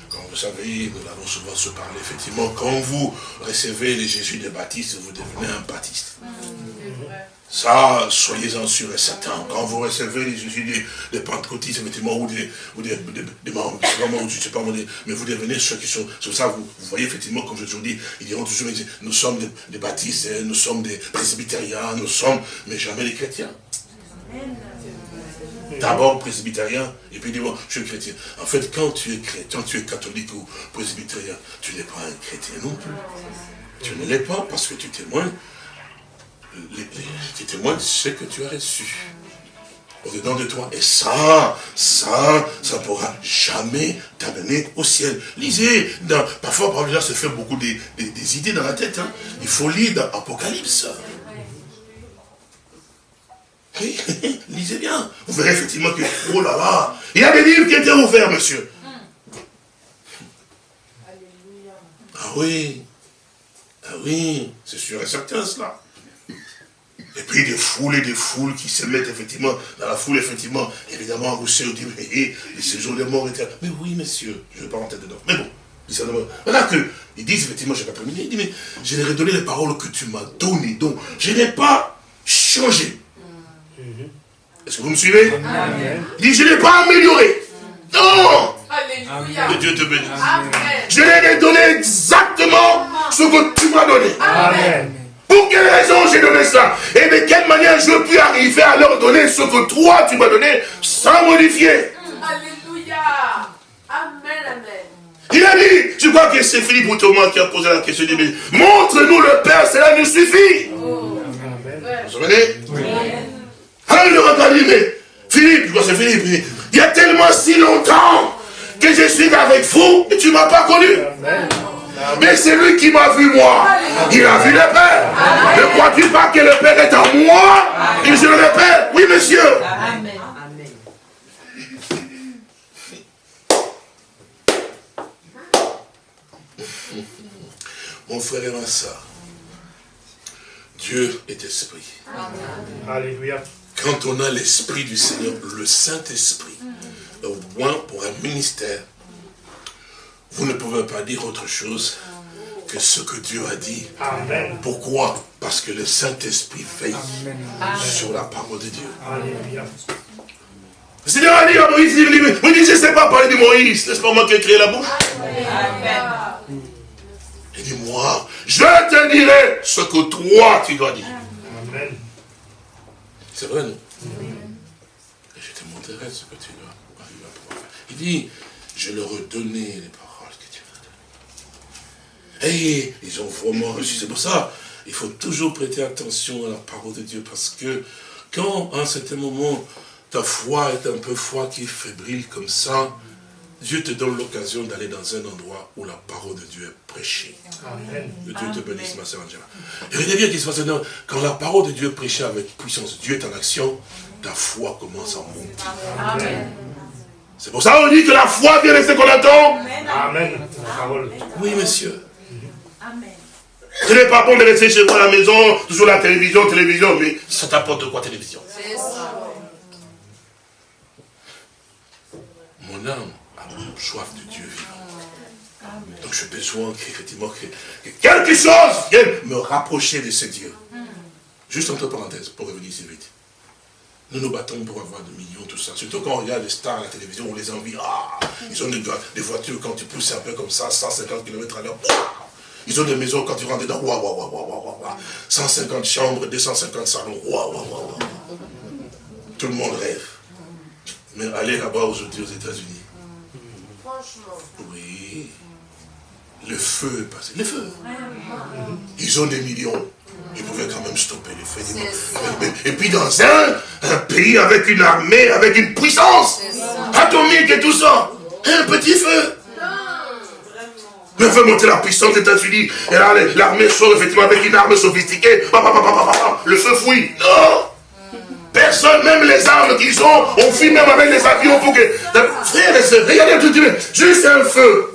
Quand vous savez, nous allons souvent se parler, effectivement, quand vous recevez les Jésus des baptistes, vous devenez un baptiste. Ça, soyez-en sûrs et certains. Quand vous recevez les Jésus des, des pentecôtistes, effectivement, ou des, ou des, des, des membres, je sais pas, mais vous devenez ceux qui sont, c'est ça, vous, vous, voyez, effectivement, comme je toujours dis, ils diront toujours, nous sommes des, baptistes, hein, nous sommes des presbytériens, nous sommes, mais jamais des chrétiens. D'abord presbytérien, et puis dis-moi, je suis chrétien. En fait, quand tu es chrétien, tu es catholique ou presbytérien, tu n'es pas un chrétien non plus. Tu ne l'es pas parce que tu témoignes tu témoignes de ce que tu as reçu au-dedans de toi. Et ça, ça, ça ne pourra jamais t'amener au ciel. Lisez, dans, parfois, par exemple, se fait beaucoup des, idées dans la tête. Hein. Il faut lire dans Apocalypse. Oui, (laughs) lisez bien. Vous verrez effectivement que, oh là là, il y a des livres qui étaient ouverts, monsieur. Ah oui, ah oui, c'est sûr et certain cela. Et puis des foules et des foules qui se mettent effectivement dans la foule, effectivement, évidemment, vous savez, dit, mais les séjours des morts étaient Mais oui, monsieur, je ne vais pas rentrer dedans. Mais bon, voilà que, ils disent effectivement, je n'ai pas terminé, il dit, mais je leur ai donné les paroles que tu m'as données, donc je n'ai pas changé. Est-ce que vous me suivez? Il dit, je n'ai pas amélioré. Non Alléluia. Que Dieu te bénisse. Je leur ai donné exactement ce que tu m'as donné. Amen. Pour quelle raison j'ai donné ça? Et de quelle manière je puis arriver à leur donner ce que toi tu m'as donné sans modifier? Alléluia. Amen, amen. Il a dit, je crois que c'est Philippe ou Thomas qui a posé la question, il dit, montre-nous le Père, cela nous suffit. Oh. Vous vous souvenez oui. Alors il leur a dit, mais Philippe, je crois que c'est Philippe, il y a tellement si longtemps que je suis avec vous et tu ne m'as pas connu. Amen. Mais c'est lui qui m'a vu moi. Il a vu le Père. Ne crois-tu pas que le Père est en moi? Et je le répète. Oui, monsieur. Amen. Mon frère et ma soeur, Dieu est esprit. Alléluia. Quand on a l'esprit du Seigneur, le Saint-Esprit, au moins pour un ministère, vous ne pouvez pas dire autre chose que ce que Dieu a dit. Amen. Pourquoi? Parce que le Saint-Esprit veille sur la parole de Dieu. Alléluia. Le Seigneur a dit à Moïse, il dit, mais je ne sais pas parler de Moïse, n'est-ce pas moi qui ai créé la bouche Amen. Il dit, moi, je te dirai ce que toi tu dois dire. Amen. C'est vrai, non? Et je te montrerai ce que tu dois pouvoir faire. Il dit, je leur ai donné les et ils ont vraiment reçu. C'est pour ça, il faut toujours prêter attention à la parole de Dieu, parce que quand, à un certain moment, ta foi est un peu foi qui est fébrile comme ça, Dieu te donne l'occasion d'aller dans un endroit où la parole de Dieu est prêchée. Amen. Que Dieu te bénisse, ma sœur Angela. Et regardez bien qu'il se passe quand la parole de Dieu est prêchée avec puissance, Dieu est en action, ta foi commence à monter. Amen. C'est pour ça qu'on dit que la foi vient de ce qu'on attend. Amen. Oui, monsieur. Ce n'est pas bon de rester chez vous à la maison, toujours la télévision, télévision, mais ça t'apporte quoi télévision? Ça. Mon âme a soif de Dieu vivant. Donc j'ai besoin qu'effectivement que, quelque chose vienne me rapprocher de ce Dieu. Juste entre parenthèses, pour revenir ici vite. Nous nous battons pour avoir des millions, tout ça. Surtout quand on regarde les stars à la télévision, on les envie. Ah, ils ont des, des voitures, quand tu pousses un peu comme ça, 150 km à l'heure. Ils ont des maisons, quand tu rentres dedans, waouh, waouh, waouh, waouh, waouh, 150 chambres, 250 salons, waouh, waouh, waouh. Tout le monde rêve. Mais allez là-bas aujourd'hui aux États-Unis. Franchement. Oui. Le feu est passé. Le feu. Ils ont des millions. Ils pouvaient quand même stopper les feux. Et puis dans un, un pays avec une armée, avec une puissance atomique et tout ça, un petit feu. Mais fait monter la puissance des États-Unis. Et là, l'armée sort effectivement avec une arme sophistiquée. Le feu fouille. Non Personne, même les armes qu'ils ont, on fuit même avec les avions pour que... Frère et soeur, regardez tout de suite. Juste un feu.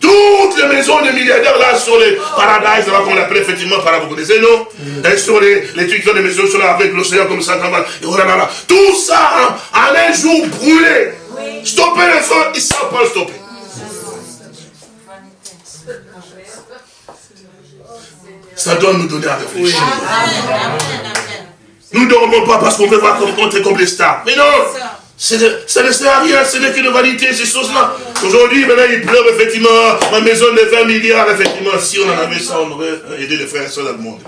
Toutes les maisons des milliardaires là sur les paradises, là qu'on appelle effectivement paradis, vous connaissez, non? Et sur les, les trucs qui ont des maisons sur là, avec l'océan comme ça, comme ça. Et voilà, là, Tout ça, en un jour brûlé. Stopper le feu, ils ne savent pas le stopper. Ça doit nous donner à réfléchir. Nous ne dormons pas parce qu'on veut voir comme, comme les stars. Mais non ça ne sert à rien, ce n'est qu'une vanité, ces choses-là. Aujourd'hui, maintenant, il pleure, effectivement, ma maison de 20 milliards, effectivement, si on en avait ça, on aurait aidé les frères et soeurs dans le monde.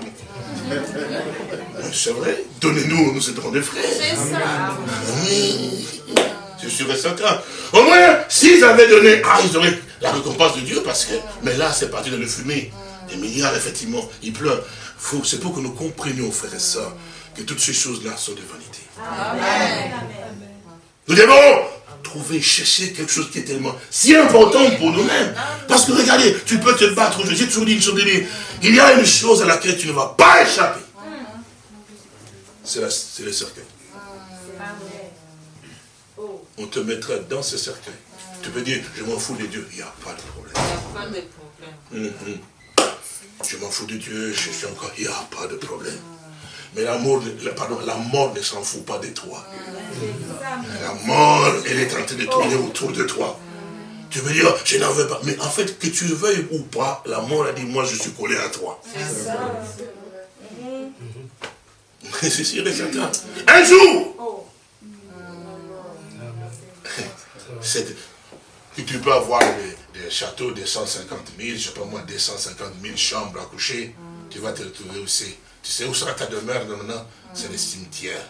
C'est vrai, donnez-nous, nous serons des frères. C'est ça. Oui, je suis certain. Au moins, s'ils avaient donné, ah, ils auraient la récompense de Dieu, parce que, mais là, c'est parti de le fumer. Des milliards, effectivement, ils pleurent. C'est pour que nous comprenions, frères et sœurs, que toutes ces choses-là sont des vanités. Amen. Nous devons trouver, chercher quelque chose qui est tellement si important pour nous-mêmes. Parce que regardez, tu peux te battre. J'ai toujours dit une chose, il y a une chose à laquelle tu ne vas pas échapper. C'est le cercueil. On te mettra dans ce cercueil. Tu peux dire, je m'en fous de Dieu. Il n'y a pas de problème. Il n'y a pas de problème. Mhm. Je m'en fous de Dieu, je suis encore. Il n'y a pas de problème. Mais la mort, pardon, la mort ne s'en fout pas de toi. La mort, elle est en train de tourner autour de toi. Tu veux dire, je n'en veux pas. Mais en fait, que tu veuilles ou pas, la mort a dit, moi je suis collé à toi. C'est (laughs) sûr et certain. Un jour, (laughs) tu peux avoir des, châteaux de 150 000, je ne sais pas moi, 250 000 chambres à coucher, tu vas te retrouver aussi tu sais où sera ta demeure maintenant? C'est le cimetière.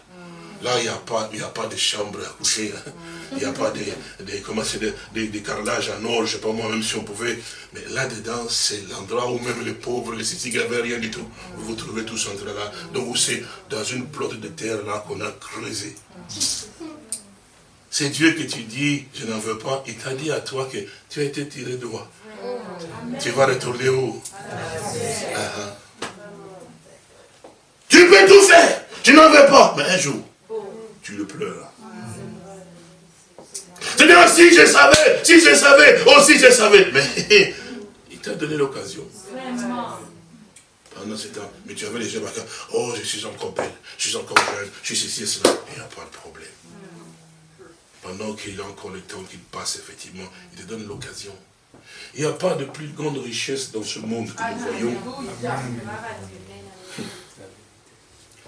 Là, il n'y a, pas, a pas de chambre à coucher. (laughs) Il n'y a pas de, de, comment de, carrelage en or, je ne sais pas moi, même si on pouvait. Mais là-dedans, c'est l'endroit où même les pauvres, les cités n'avaient rien du tout. Vous vous trouvez tous entre là. Donc, c'est dans une plotte de terre là qu'on a creusé. C'est Dieu que tu dis, je n'en veux pas. Il t'a dit à toi que tu as été tiré moi. Tu vas retourner où? Ah, ah. Tu peux tout faire. Tu n'en veux pas. Mais un jour, tu le pleures. C'est-à-dire, si je savais, si je savais, oh, je savais. Mais (laughs) il t'a donné l'occasion. Pendant ce temps, mais tu avais les yeux. Oh, je suis encore belle, je suis encore jeune, je suis ici et cela. Il n'y a pas de problème. Pendant qu'il a encore le temps qu'il passe, effectivement, il te donne l'occasion. Il n'y a pas de plus grande richesse dans ce monde que nous voyons.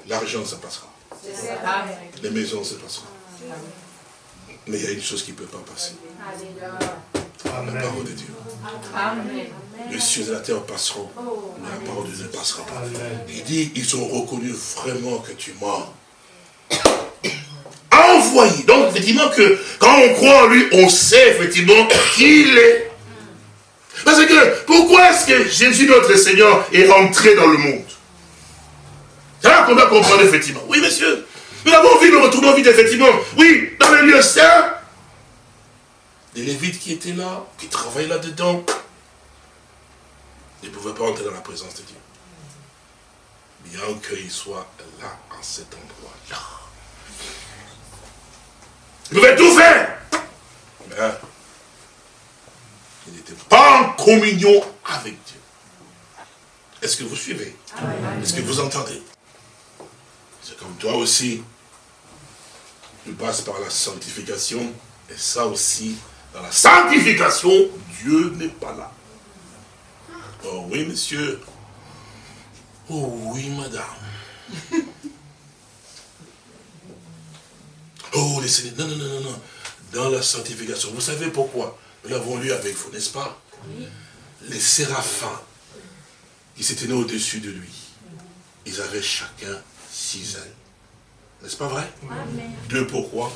L'argent, ça passera. Les maisons, ça passera. Mais il y a une chose qui ne peut pas passer. La parole de Dieu. Les cieux et la terre passeront, mais la parole de Dieu ne passera pas. Il dit, ils ont reconnu vraiment que tu envoyé. Donc, effectivement, que quand on croit en lui, on sait effectivement qui il est. Parce que, pourquoi est-ce que Jésus, notre Seigneur, est rentré dans le monde? C'est là qu'on doit comprendre, effectivement. Oui, monsieur. Nous avons vu, nous retournons vite, effectivement. Oui, dans le lieu saint, des Lévites qui étaient là, qui travaillaient là-dedans, ne pouvaient pas entrer dans la présence de Dieu. Bien qu'ils soient là, en cet endroit-là. Ils pouvaient tout faire. Mais ils n'étaient pas en communion avec Dieu. Est-ce que vous suivez? Est-ce que vous entendez? Comme toi aussi, tu passes par la sanctification, et ça aussi, dans la sanctification, Dieu n'est pas là. Oh oui, monsieur. Oh oui, madame. (laughs) Oh, les Non, non, non, non, non. Dans la sanctification. Vous savez pourquoi? Nous l'avons lu avec vous, n'est-ce pas? Les séraphins qui s'étaient au-dessus de lui, ils avaient chacun six ailes. N'est-ce pas vrai? Deux pourquoi?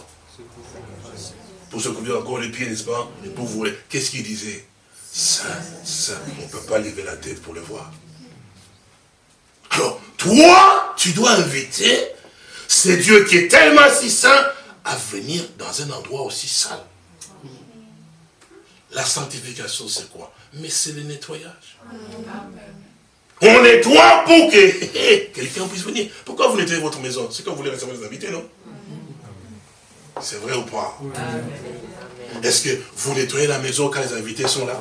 Pour se couvrir encore les pieds, n'est-ce pas? Et pour vous, qu'est-ce qu'il disait? Saint, saint. On ne peut pas lever la tête pour le voir. Alors, toi, tu dois inviter ce Dieu qui est tellement si saint à venir dans un endroit aussi sale. La sanctification, c'est quoi? Mais c'est le nettoyage. Amen. On nettoie pour que (laughs) quelqu'un puisse venir. Pourquoi vous nettoyez votre maison? C'est quand vous voulez recevoir des invités, non? C'est vrai ou pas? Est-ce que vous nettoyez la maison quand les invités sont là?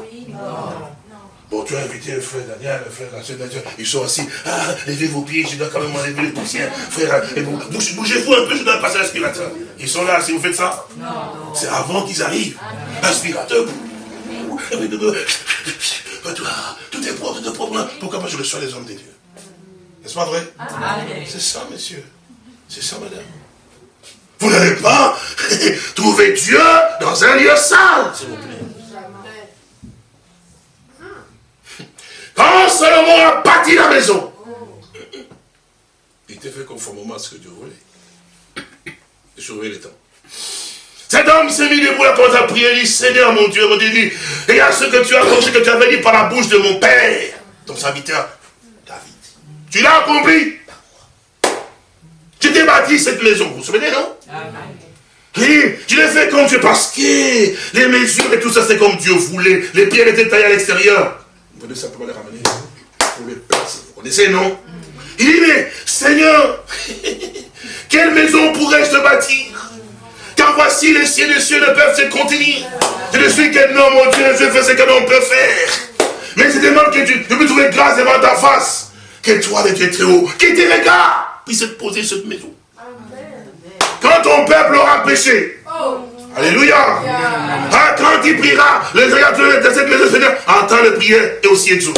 Bon, tu as invité le frère Daniel, le frère la soeur Daniel, ils sont assis. Ah, levez vos pieds, je dois quand même enlever les poussières. Frère, bougez-vous un peu, je dois passer l'aspirateur. Ils sont là, si vous faites ça Non. C'est avant qu'ils arrivent. L'aspirateur. Toi, tout est propre, tout est propre. Pourquoi pas je reçois les hommes de Dieu N'est-ce pas vrai? C'est ça, monsieur. C'est ça, madame. Vous n'allez pas (laughs) trouver Dieu dans un lieu sale, s'il vous plaît. Quand Salomon a bâti la maison, il était fait conformément à ce que Dieu voulait. Et surveiller les temps. Cet homme s'est mis debout, a commencé à prier, il dit, Seigneur mon Dieu, mon Dieu, dit, et à ce que tu as accompli, que tu avais dit par la bouche de mon père, ton serviteur, David. Tu l'as accompli. Tu t'es bâti cette maison, vous vous souvenez, non? Oui, tu l'as fait comme Dieu, parce que les mesures et tout ça, c'est comme Dieu voulait. Les pierres étaient taillées à l'extérieur. Les ramener pour. Vous connaissez, non? Il dit, mais Seigneur, (laughs) quelle maison pourrais-je te bâtir? Car voici les cieux des cieux ne peuvent se contenir. Je ne suis qu'un homme, mon Dieu, je fais ce qu'un homme peut faire. Mais je demande que tu, me trouver grâce devant ta face. Que toi, le Dieu très haut, qui te regarde, puisse poser cette maison. Quand ton peuple aura péché, Alléluia. Ah, quand il priera, le Seigneur de cette maison, Seigneur, entend le prière et aussi exauce.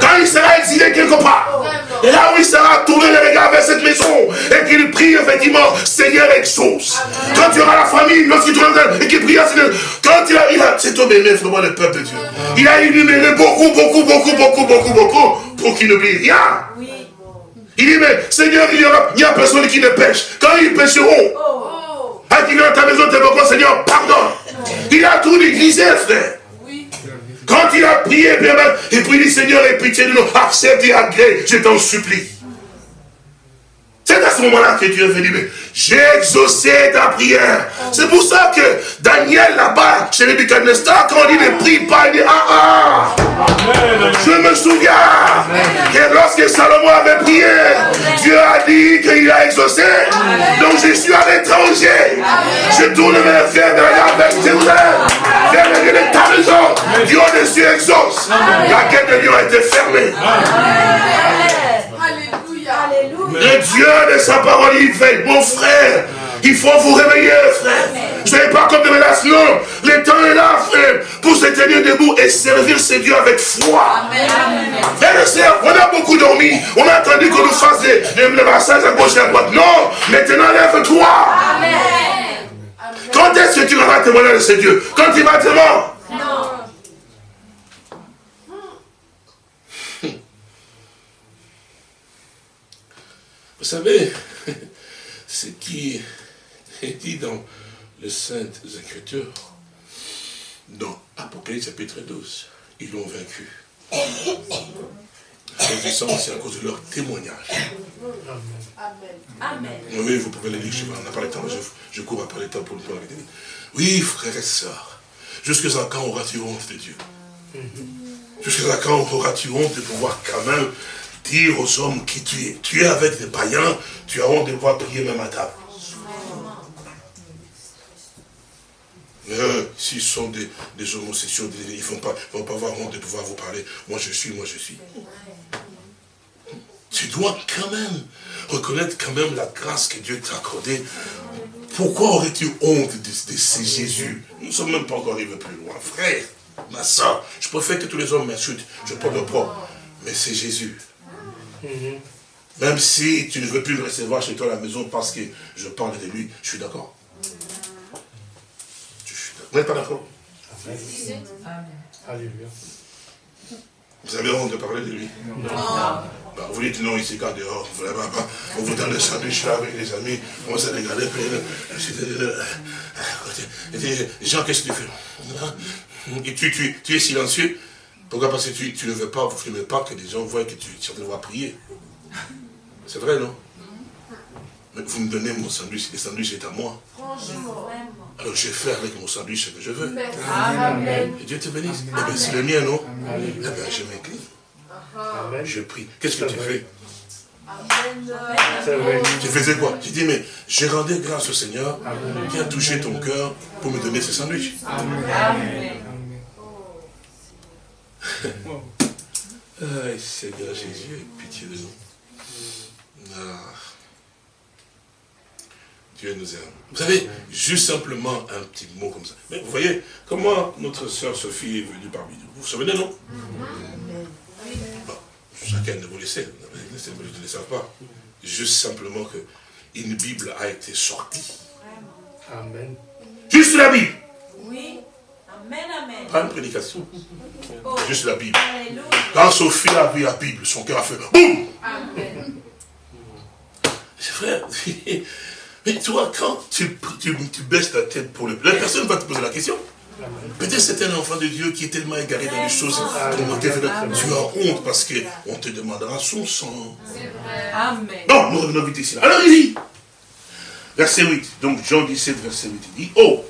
Quand il sera exilé quelque part, et là où il sera tourné le regard vers cette maison, et qu'il prie effectivement, Seigneur exauce. Quand tu auras la famille, lorsqu'il et qu'il prie, Seigneur, quand il a, il a cet homme aimé vraiment le peuple de Dieu. Il a énuméré beaucoup, beaucoup, beaucoup, beaucoup, beaucoup, beaucoup, pour qu'il n'oublie rien. Il dit, mais Seigneur, il y aura, il y a personne qui ne pêche. Quand ils pêcheront, quand il est dans ta maison, tu beaucoup, Seigneur, pardon. Il a tout négligé, frère. Quand il a prié, bien, et puis il dit, Seigneur, aie pitié de nous, accepte et agrée, je t'en supplie. C'est à ce moment-là que Dieu est venu. J'ai exaucé ta prière. C'est pour ça que Daniel là-bas, chez les Nebuchadnezzar, quand il ne prie pas, il dit Ah ah Je me souviens que lorsque Salomon avait prié, Dieu a dit qu'il a exaucé. Donc je suis à l'étranger. Je tourne mes frères derrière avec Jérusalem. Vers le Dieu de ta maison. Dieu dessus exauce. La quête de Dieu a été fermée. Le Dieu de sa parole, il veille. Mon frère, il faut vous réveiller, frère. Vous n'avez pas comme de menace, non. Le temps est là, frère, pour se tenir debout et servir ce Dieu avec foi. Frère et sœurs, on a beaucoup dormi. On a attendu qu'on nous fasse des, des massages à gauche et à droite. Non, maintenant lève-toi. Quand est-ce que tu vas témoigner de ce Dieu? Quand il va te mort Non. Vous savez, (laughs) ce qui est dit dans les Saintes Écritures, dans Apocalypse chapitre 12, ils l'ont vaincu. (coughs) C'est à cause de leur témoignage. Amen. Oui, vous pouvez le lire, je n'a pas le temps, je, cours après le temps pour le temps. Oui, frères et sœurs, jusqu'à quand auras-tu honte de Dieu? Jusqu'à quand auras-tu honte de pouvoir quand même dire aux hommes qui tu es. Tu es avec des païens, tu as honte de pouvoir prier même à table. Euh, S'ils sont des, homosexuels, ils ne vont pas, vont pas avoir honte de pouvoir vous parler. Moi je suis, moi je suis. Tu dois quand même reconnaître quand même la grâce que Dieu t'a accordée. Pourquoi aurais-tu honte de, ces Jésus? Nous ne sommes même pas encore arrivés plus loin. Frère, ma soeur, je préfère que tous les hommes m'insultent. Je porte le propre. Mais c'est Jésus. Même si tu ne veux plus le recevoir chez toi à la maison parce que je parle de lui, je suis d'accord. Vous n'êtes pas d'accord Alléluia. Vous avez honte de parler de lui Non. Bah, vous dites non, ici, quand dehors, vraiment pas. On vous donne le sandwich là avec les amis, on s'est regardé, Jean, qu'est-ce que tu fais? Et tu, tu, tu es silencieux? Pourquoi? Parce que tu, tu, ne veux pas, vous ne veux pas que les gens voient que tu, es en train de prier. C'est vrai, non? Mais vous me donnez mon sandwich, le sandwich est à moi. Alors je fais avec mon sandwich ce que je veux. Amen. Et Dieu te bénisse. Eh bien, c'est le mien, non? Eh bien, je m'incline. Je prie. Qu'est-ce que tu fais? Tu faisais quoi? Tu dis, mais j'ai rendu grâce au Seigneur qui a touché ton cœur pour me donner ce sandwich. Amen. Ah, Seigneur Jésus, pitié de nous. Ah. Dieu nous aime. Vous savez, juste simplement un petit mot comme ça. Mais vous voyez comment notre soeur Sophie est venue parmi nous. Vous vous souvenez, non? Chacun de vous le sait. je ne le sais pas. Juste simplement que une Bible a été sortie. Amen. Juste la Bible. Oui. Amen, amen. Pas une prédication. Oh. Juste la Bible. Quand Sophie a vu la Bible, son cœur a fait boum. Amen. Frère, (laughs) mais toi, quand tu, tu, tu, baisses ta tête pour le... La personne va te poser la question. Peut-être c'est un enfant de Dieu qui est tellement égaré dans les choses. Tu as honte parce qu'on te demandera son sang. Amen. Non, nous revenons vite ici. Alors il dit, verset 8, donc Jean 17, verset 8, il dit, oh,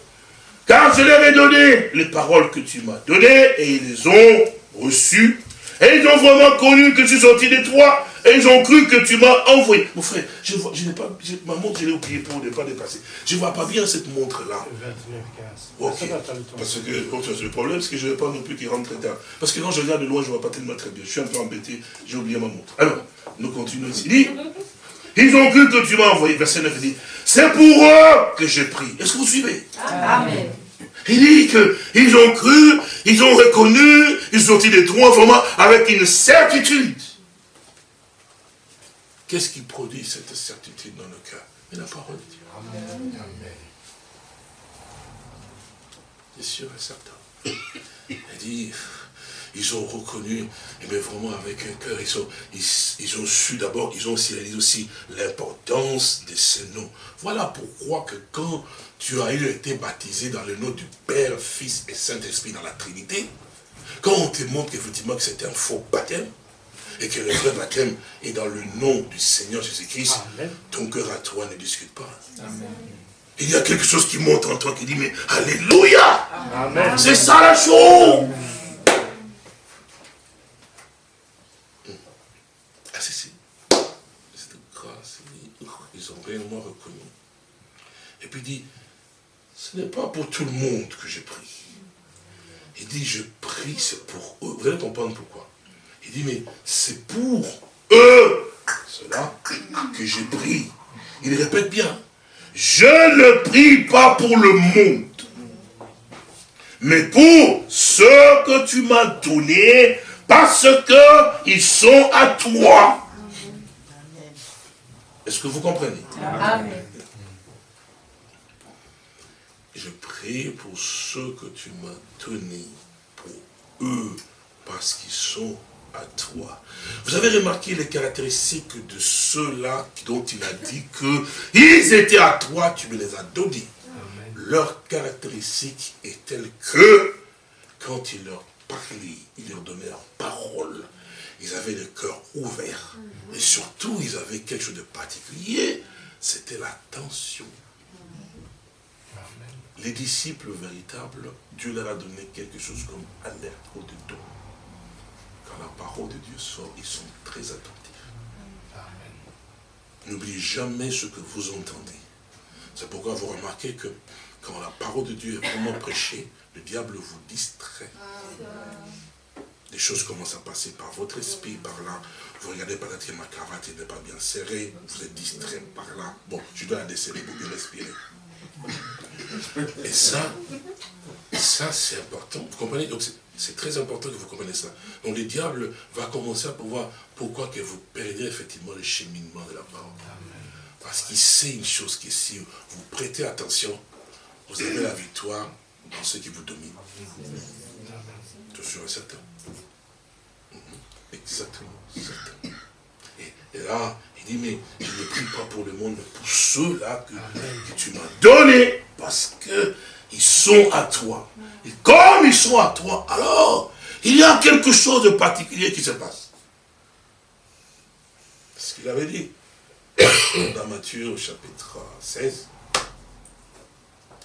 car je leur ai donné les paroles que tu m'as données et ils les ont reçues. Et ils ont vraiment connu que suis sorti de toi et ils ont cru que tu m'as envoyé. Mon frère, je vois, je n'ai pas, ma montre, je l'ai oubliée pour ne pas dépasser. Je ne vois pas bien cette montre-là. Ok. Parce que le problème, c'est que je ne veux pas non plus qu'il rentre très tard. Parce que quand je regarde de loin, je ne vois pas tellement très bien. Je suis un peu embêté, j'ai oublié ma montre. Alors, nous continuons ici. Il dit, ils ont cru que tu m'as envoyé. Verset 9 dit, c'est pour eux que j'ai pris. Est-ce que vous suivez? Amen. Il dit qu'ils ont cru, ils ont reconnu, ils ont dit des droits vraiment avec une certitude. Qu'est-ce qui produit cette certitude dans le cœur? Mais la parole de Dieu. Amen. C'est sûr et certain. (coughs) Il dit, ils ont reconnu, mais vraiment avec un cœur, ils ont, ils, ont su d'abord, ils ont aussi réalisé aussi l'importance de ces noms. Voilà pourquoi que quand tu as été baptisé dans le nom du Père, Fils et Saint-Esprit dans la Trinité, quand on te montre effectivement que c'est un faux baptême, et que le vrai baptême est dans le nom du Seigneur Jésus-Christ, ton cœur à toi ne discute pas. Il y a quelque chose qui monte en toi qui dit, mais Alléluia! C'est ça la chose c'est grâce, ils ont réellement reconnu. Et puis il dit, ce n'est pas pour tout le monde que je prie. Il dit, je prie, c'est pour eux. Vous allez comprendre pourquoi. Il dit, mais c'est pour eux, cela, que j'ai pris. Il répète bien, je ne prie pas pour le monde, mais pour ceux que tu m'as donnés, parce qu'ils sont à toi. Est-ce que vous comprenez? Amen. Je prie pour ceux que tu m'as donnés, pour eux, parce qu'ils sont à toi. Vous avez remarqué les caractéristiques de ceux-là dont il a dit que ils étaient à toi, tu me les as donnés. Leur caractéristique est telle que quand il leur il leur donnait la parole, ils avaient le cœur ouvert. Et surtout, ils avaient quelque chose de particulier, c'était l'attention. Les disciples véritables, Dieu leur a donné quelque chose comme alerte au-dedans la parole de Dieu sort, ils sont très attentifs. N'oubliez jamais ce que vous entendez. C'est pourquoi vous remarquez que quand la parole de Dieu est vraiment prêchée, le diable vous distrait. Des choses commencent à passer par votre esprit, par là. Vous regardez peut-être que ma cravate n'est pas bien serrée, vous êtes distrait par là. Bon, je dois la desserrer pour bien respirer. Et ça, ça c'est important. Vous comprenez? Donc c'est très important que vous compreniez ça. Donc le diable va commencer à pouvoir pourquoi que vous perdez effectivement le cheminement de la parole? Parce qu'il sait une chose qui est si vous prêtez attention, vous avez la victoire dans ce qui vous domine. Toujours certain. Mhm. Exactement. Et, là, il dit, mais je ne prie pas pour le monde, mais pour ceux-là que, que tu m'as donnés, parce que ils sont à toi. Et comme ils sont à toi, alors, il y a quelque chose de particulier qui se passe. Ce qu'il avait dit (coughs) dans Matthieu chapitre 16,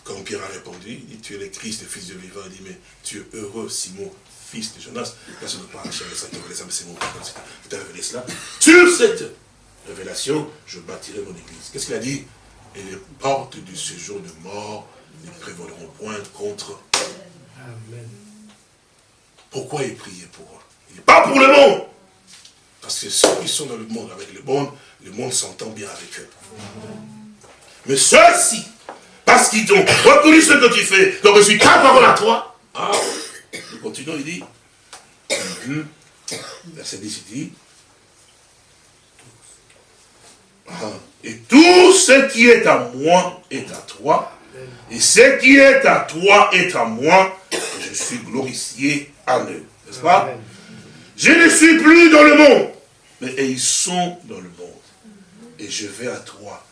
quand Pierre a répondu, il dit, tu es le Christ, le Fils de vivant, il dit, mais tu es heureux, Simon, fils de Jonas, personne ne chercher ça, c'est mon père, il t'a révélé cela. Sur cette révélation, je bâtirai mon église. Qu'est-ce qu'il a dit Et les portes du séjour de mort ne prévaudront point contre. Amen. Pourquoi il priait pour eux? Il n'est pas pour le monde. Parce que ceux qui sont dans le monde avec le monde, le monde s'entend bien avec eux. Mais ceux-ci, parce qu'ils ont reconnu ce que tu fais, donc je suis ta parole à toi. Ah, nous continuons, il dit, verset 10, il dit, Et tout ce qui est à moi est à toi. Et ce qui est à toi est à moi. Et je suis glorifié en eux. N'est-ce pas? Je ne suis plus dans le monde. Mais ils sont dans le monde. Et je vais à toi.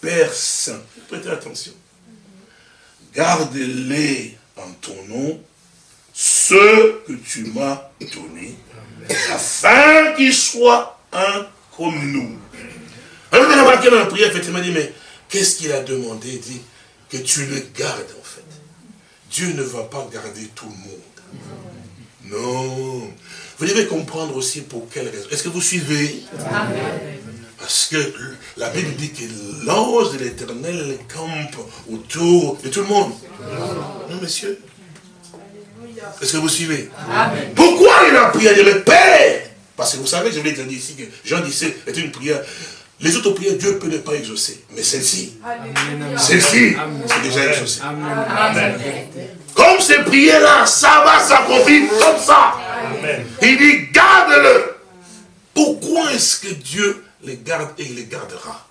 Père Saint. Prêtez attention. Garde-les en ton nom, ceux que tu m'as donnés, afin qu'ils soient un comme nous. Alors, on a remarqué dans la prière, effectivement, dit, mais qu'est-ce qu'il a demandé? Il dit que tu le gardes, en fait. Dieu ne va pas garder tout le monde. Non. Vous devez comprendre aussi pour quelle raison. Est-ce que vous suivez? Parce que la Bible dit que l'ange de l'éternel campe autour de tout le monde. Non, monsieur. Est-ce que vous suivez? Pourquoi il a prié le Père Parce que vous savez, je voulais dire ici que Jean disait, c'est une prière les autres prières, Dieu peut ne pas exaucer. Mais celle-ci, celle-ci, c'est déjà exaucé. Comme ces prières-là, ça va s'accomplir comme ça. Il dit, garde-le. Pourquoi est-ce que Dieu les garde et il les gardera.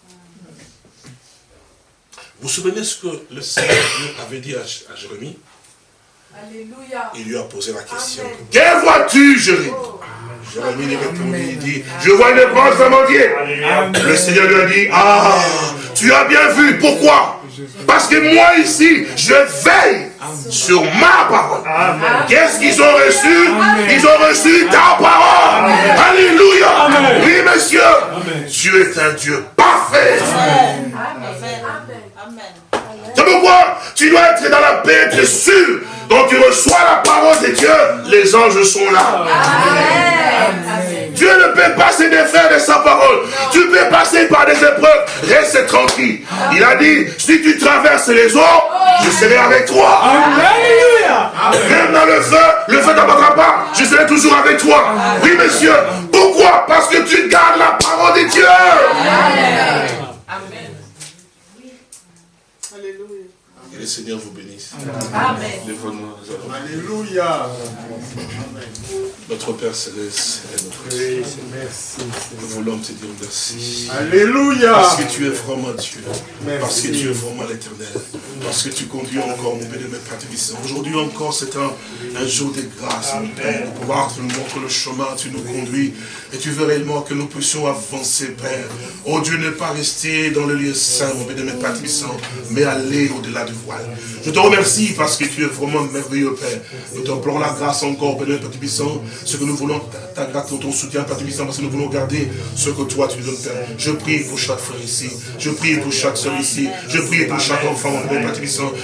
Vous vous souvenez ce que le Seigneur avait dit à, Jérémie? Alléluia. Il lui a posé la question. Que vois-tu, Jérémie? Jérémie lui répondit, il dit, je vois une branche d'amandier. Le Seigneur lui a dit, ah, tu as bien vu, pourquoi? Parce que moi ici, je veille sur ma parole. Qu'est-ce qu'ils ont reçu? Ils ont reçu ta parole. Alléluia. Oui, monsieur. Dieu est un Dieu parfait. C'est pourquoi tu dois être dans la paix, tu es sûr. Quand tu reçois la parole de Dieu, les anges sont là. Dieu ne peut pas se défaire de sa parole. Tu peux passer par des épreuves. Reste tranquille. Il a dit, si tu traverses les eaux, je serai avec toi. Même dans le feu, le feu t'abattra pas. Je serai toujours avec toi. Oui, monsieur. Pourquoi? Parce que tu gardes la parole de Dieu. Amen. Alléluia. Que le Seigneur vous bénisse. Amen. Alléluia. Notre Père Céleste et notre Dieu. Nous voulons te dire merci. Alléluia. Parce que tu es vraiment Dieu. Parce que tu es vraiment l'éternel. Parce que tu conduis encore, mon béni, mes Père Aujourd'hui encore, c'est un, un, jour de grâce, mon Père, pour pouvoir te montrer le chemin, tu nous conduis. Et tu veux réellement que nous puissions avancer, Père. Oh Dieu, ne pas rester dans le lieu saint, mon béni, mes Père mais aller au-delà du voile. Je te remercie parce que tu es vraiment merveilleux, Père. Nous t'implorons la grâce encore, béni, Père ce que nous voulons, ta, grâce, ton soutien, Père parce que nous voulons garder ce que toi tu nous donnes, Père. Je prie pour chaque frère ici. Je prie pour chaque soeur ici. Je prie pour chaque enfant, mon Père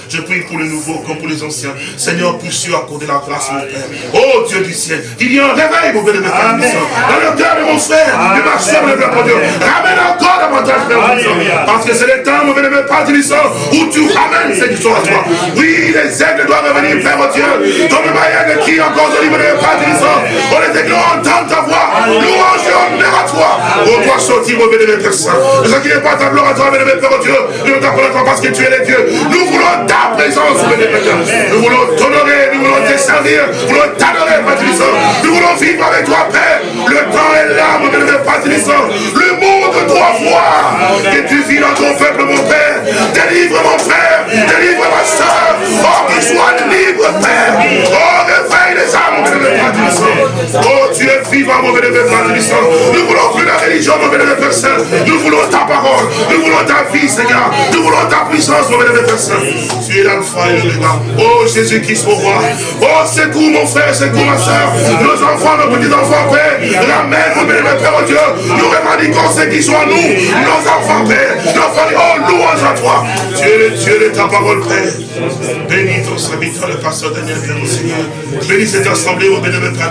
Je prie pour les nouveaux comme pour les anciens. Seigneur, puisses-tu accorder la grâce, mon Père. Oh Dieu du ciel, qu'il y ait un réveil, mon Père, dans le cœur de mon frère, de ma soeur, mon Père, Dieu. Ramène encore davantage, Père, parce que c'est le temps, mon Père, Père où tu ramènes cette histoire à toi. Oui, les aigles doivent revenir, Père Dieu, comme le de qui encore, mon Père, on les on entend ta voix. Louange Sortir, mon bénévole Père Saint. Ne s'inquiétez pas ta gloire à toi, bénévole Père Dieu. Nous t'appelons parce que tu es le Dieu. Nous voulons ta présence, bénévole Nous voulons t'honorer, nous voulons te servir, nous voulons t'adorer, Père Nous voulons vivre avec toi, Père. Le temps est là, mon bénévole Père Le monde doit voir que tu vis dans ton peuple, mon Père. Délivre mon frère, délivre ma soeur. Oh, qu'il soit libre, Père. Oh, les âmes, mon bénévole Oh, tu es vivant, mon bénévole Nous voulons plus la religion, mon bénévole Père Saint. Nous voulons ta parole. Nous voulons ta vie, Seigneur. Nous voulons ta puissance, mon bénévole Père Saint. Tu es l'alpha et l'oméga. Oh, Jésus-Christ, mon roi. Oh, secours, mon frère, secours, ma soeur. Nos enfants, nos petits-enfants, Père. Ramène, mon bénévole Père Dieu. Nous revendiquons ce qui sont à nous. Nos enfants, Père. Nos familles. Oh, louange à toi. Tu es le Dieu de ta parole, Père. Bénis ton serviteur, le pasteur Daniel, Père, Seigneur. Bénis cette assemblée, mon bénévole Père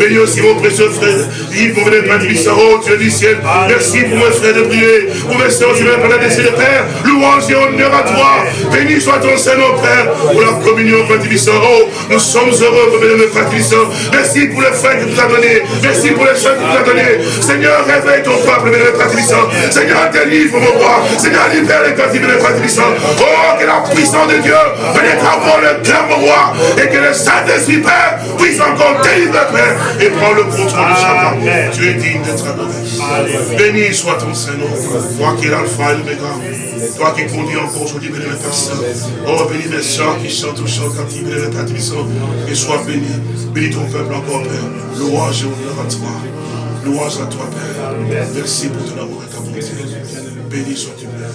Bénis aussi mon précieux frère. Yves, mon bénévole Oh, Dieu du ciel. Merci pour mes frères de prier. Pour mes soeurs, je vais parler de Père. louange et honneur à toi. Béni soit ton Seigneur, Père, pour la communion, Père Oh, nous sommes heureux, Père Père Merci pour le frère que tu as donné. Merci pour les soeurs que tu as donné. Seigneur, réveille ton peuple, Père Seigneur, délivre mon roi. Seigneur, libère les captifs, Père Oh, que la puissance de Dieu pénètre avant le cœur, mon roi. Et que le Saint-Esprit, Père, puisse encore délivrer, Père. Et prendre le contrôle de chacun. Tu es digne d'être adoré. Béni soit ton Seigneur. Toi qui es l'alpha et l'oméga. Toi qui conduis encore aujourd'hui, béni le Père Oh, béni mes soeurs qui chantent ou chantent ils béni le Père Et sois béni. Bénis ton peuple encore, Père. Louange et honneur à toi. Louange à toi, Père. Merci pour ton amour et ta bonté. Béni sois-tu, Père.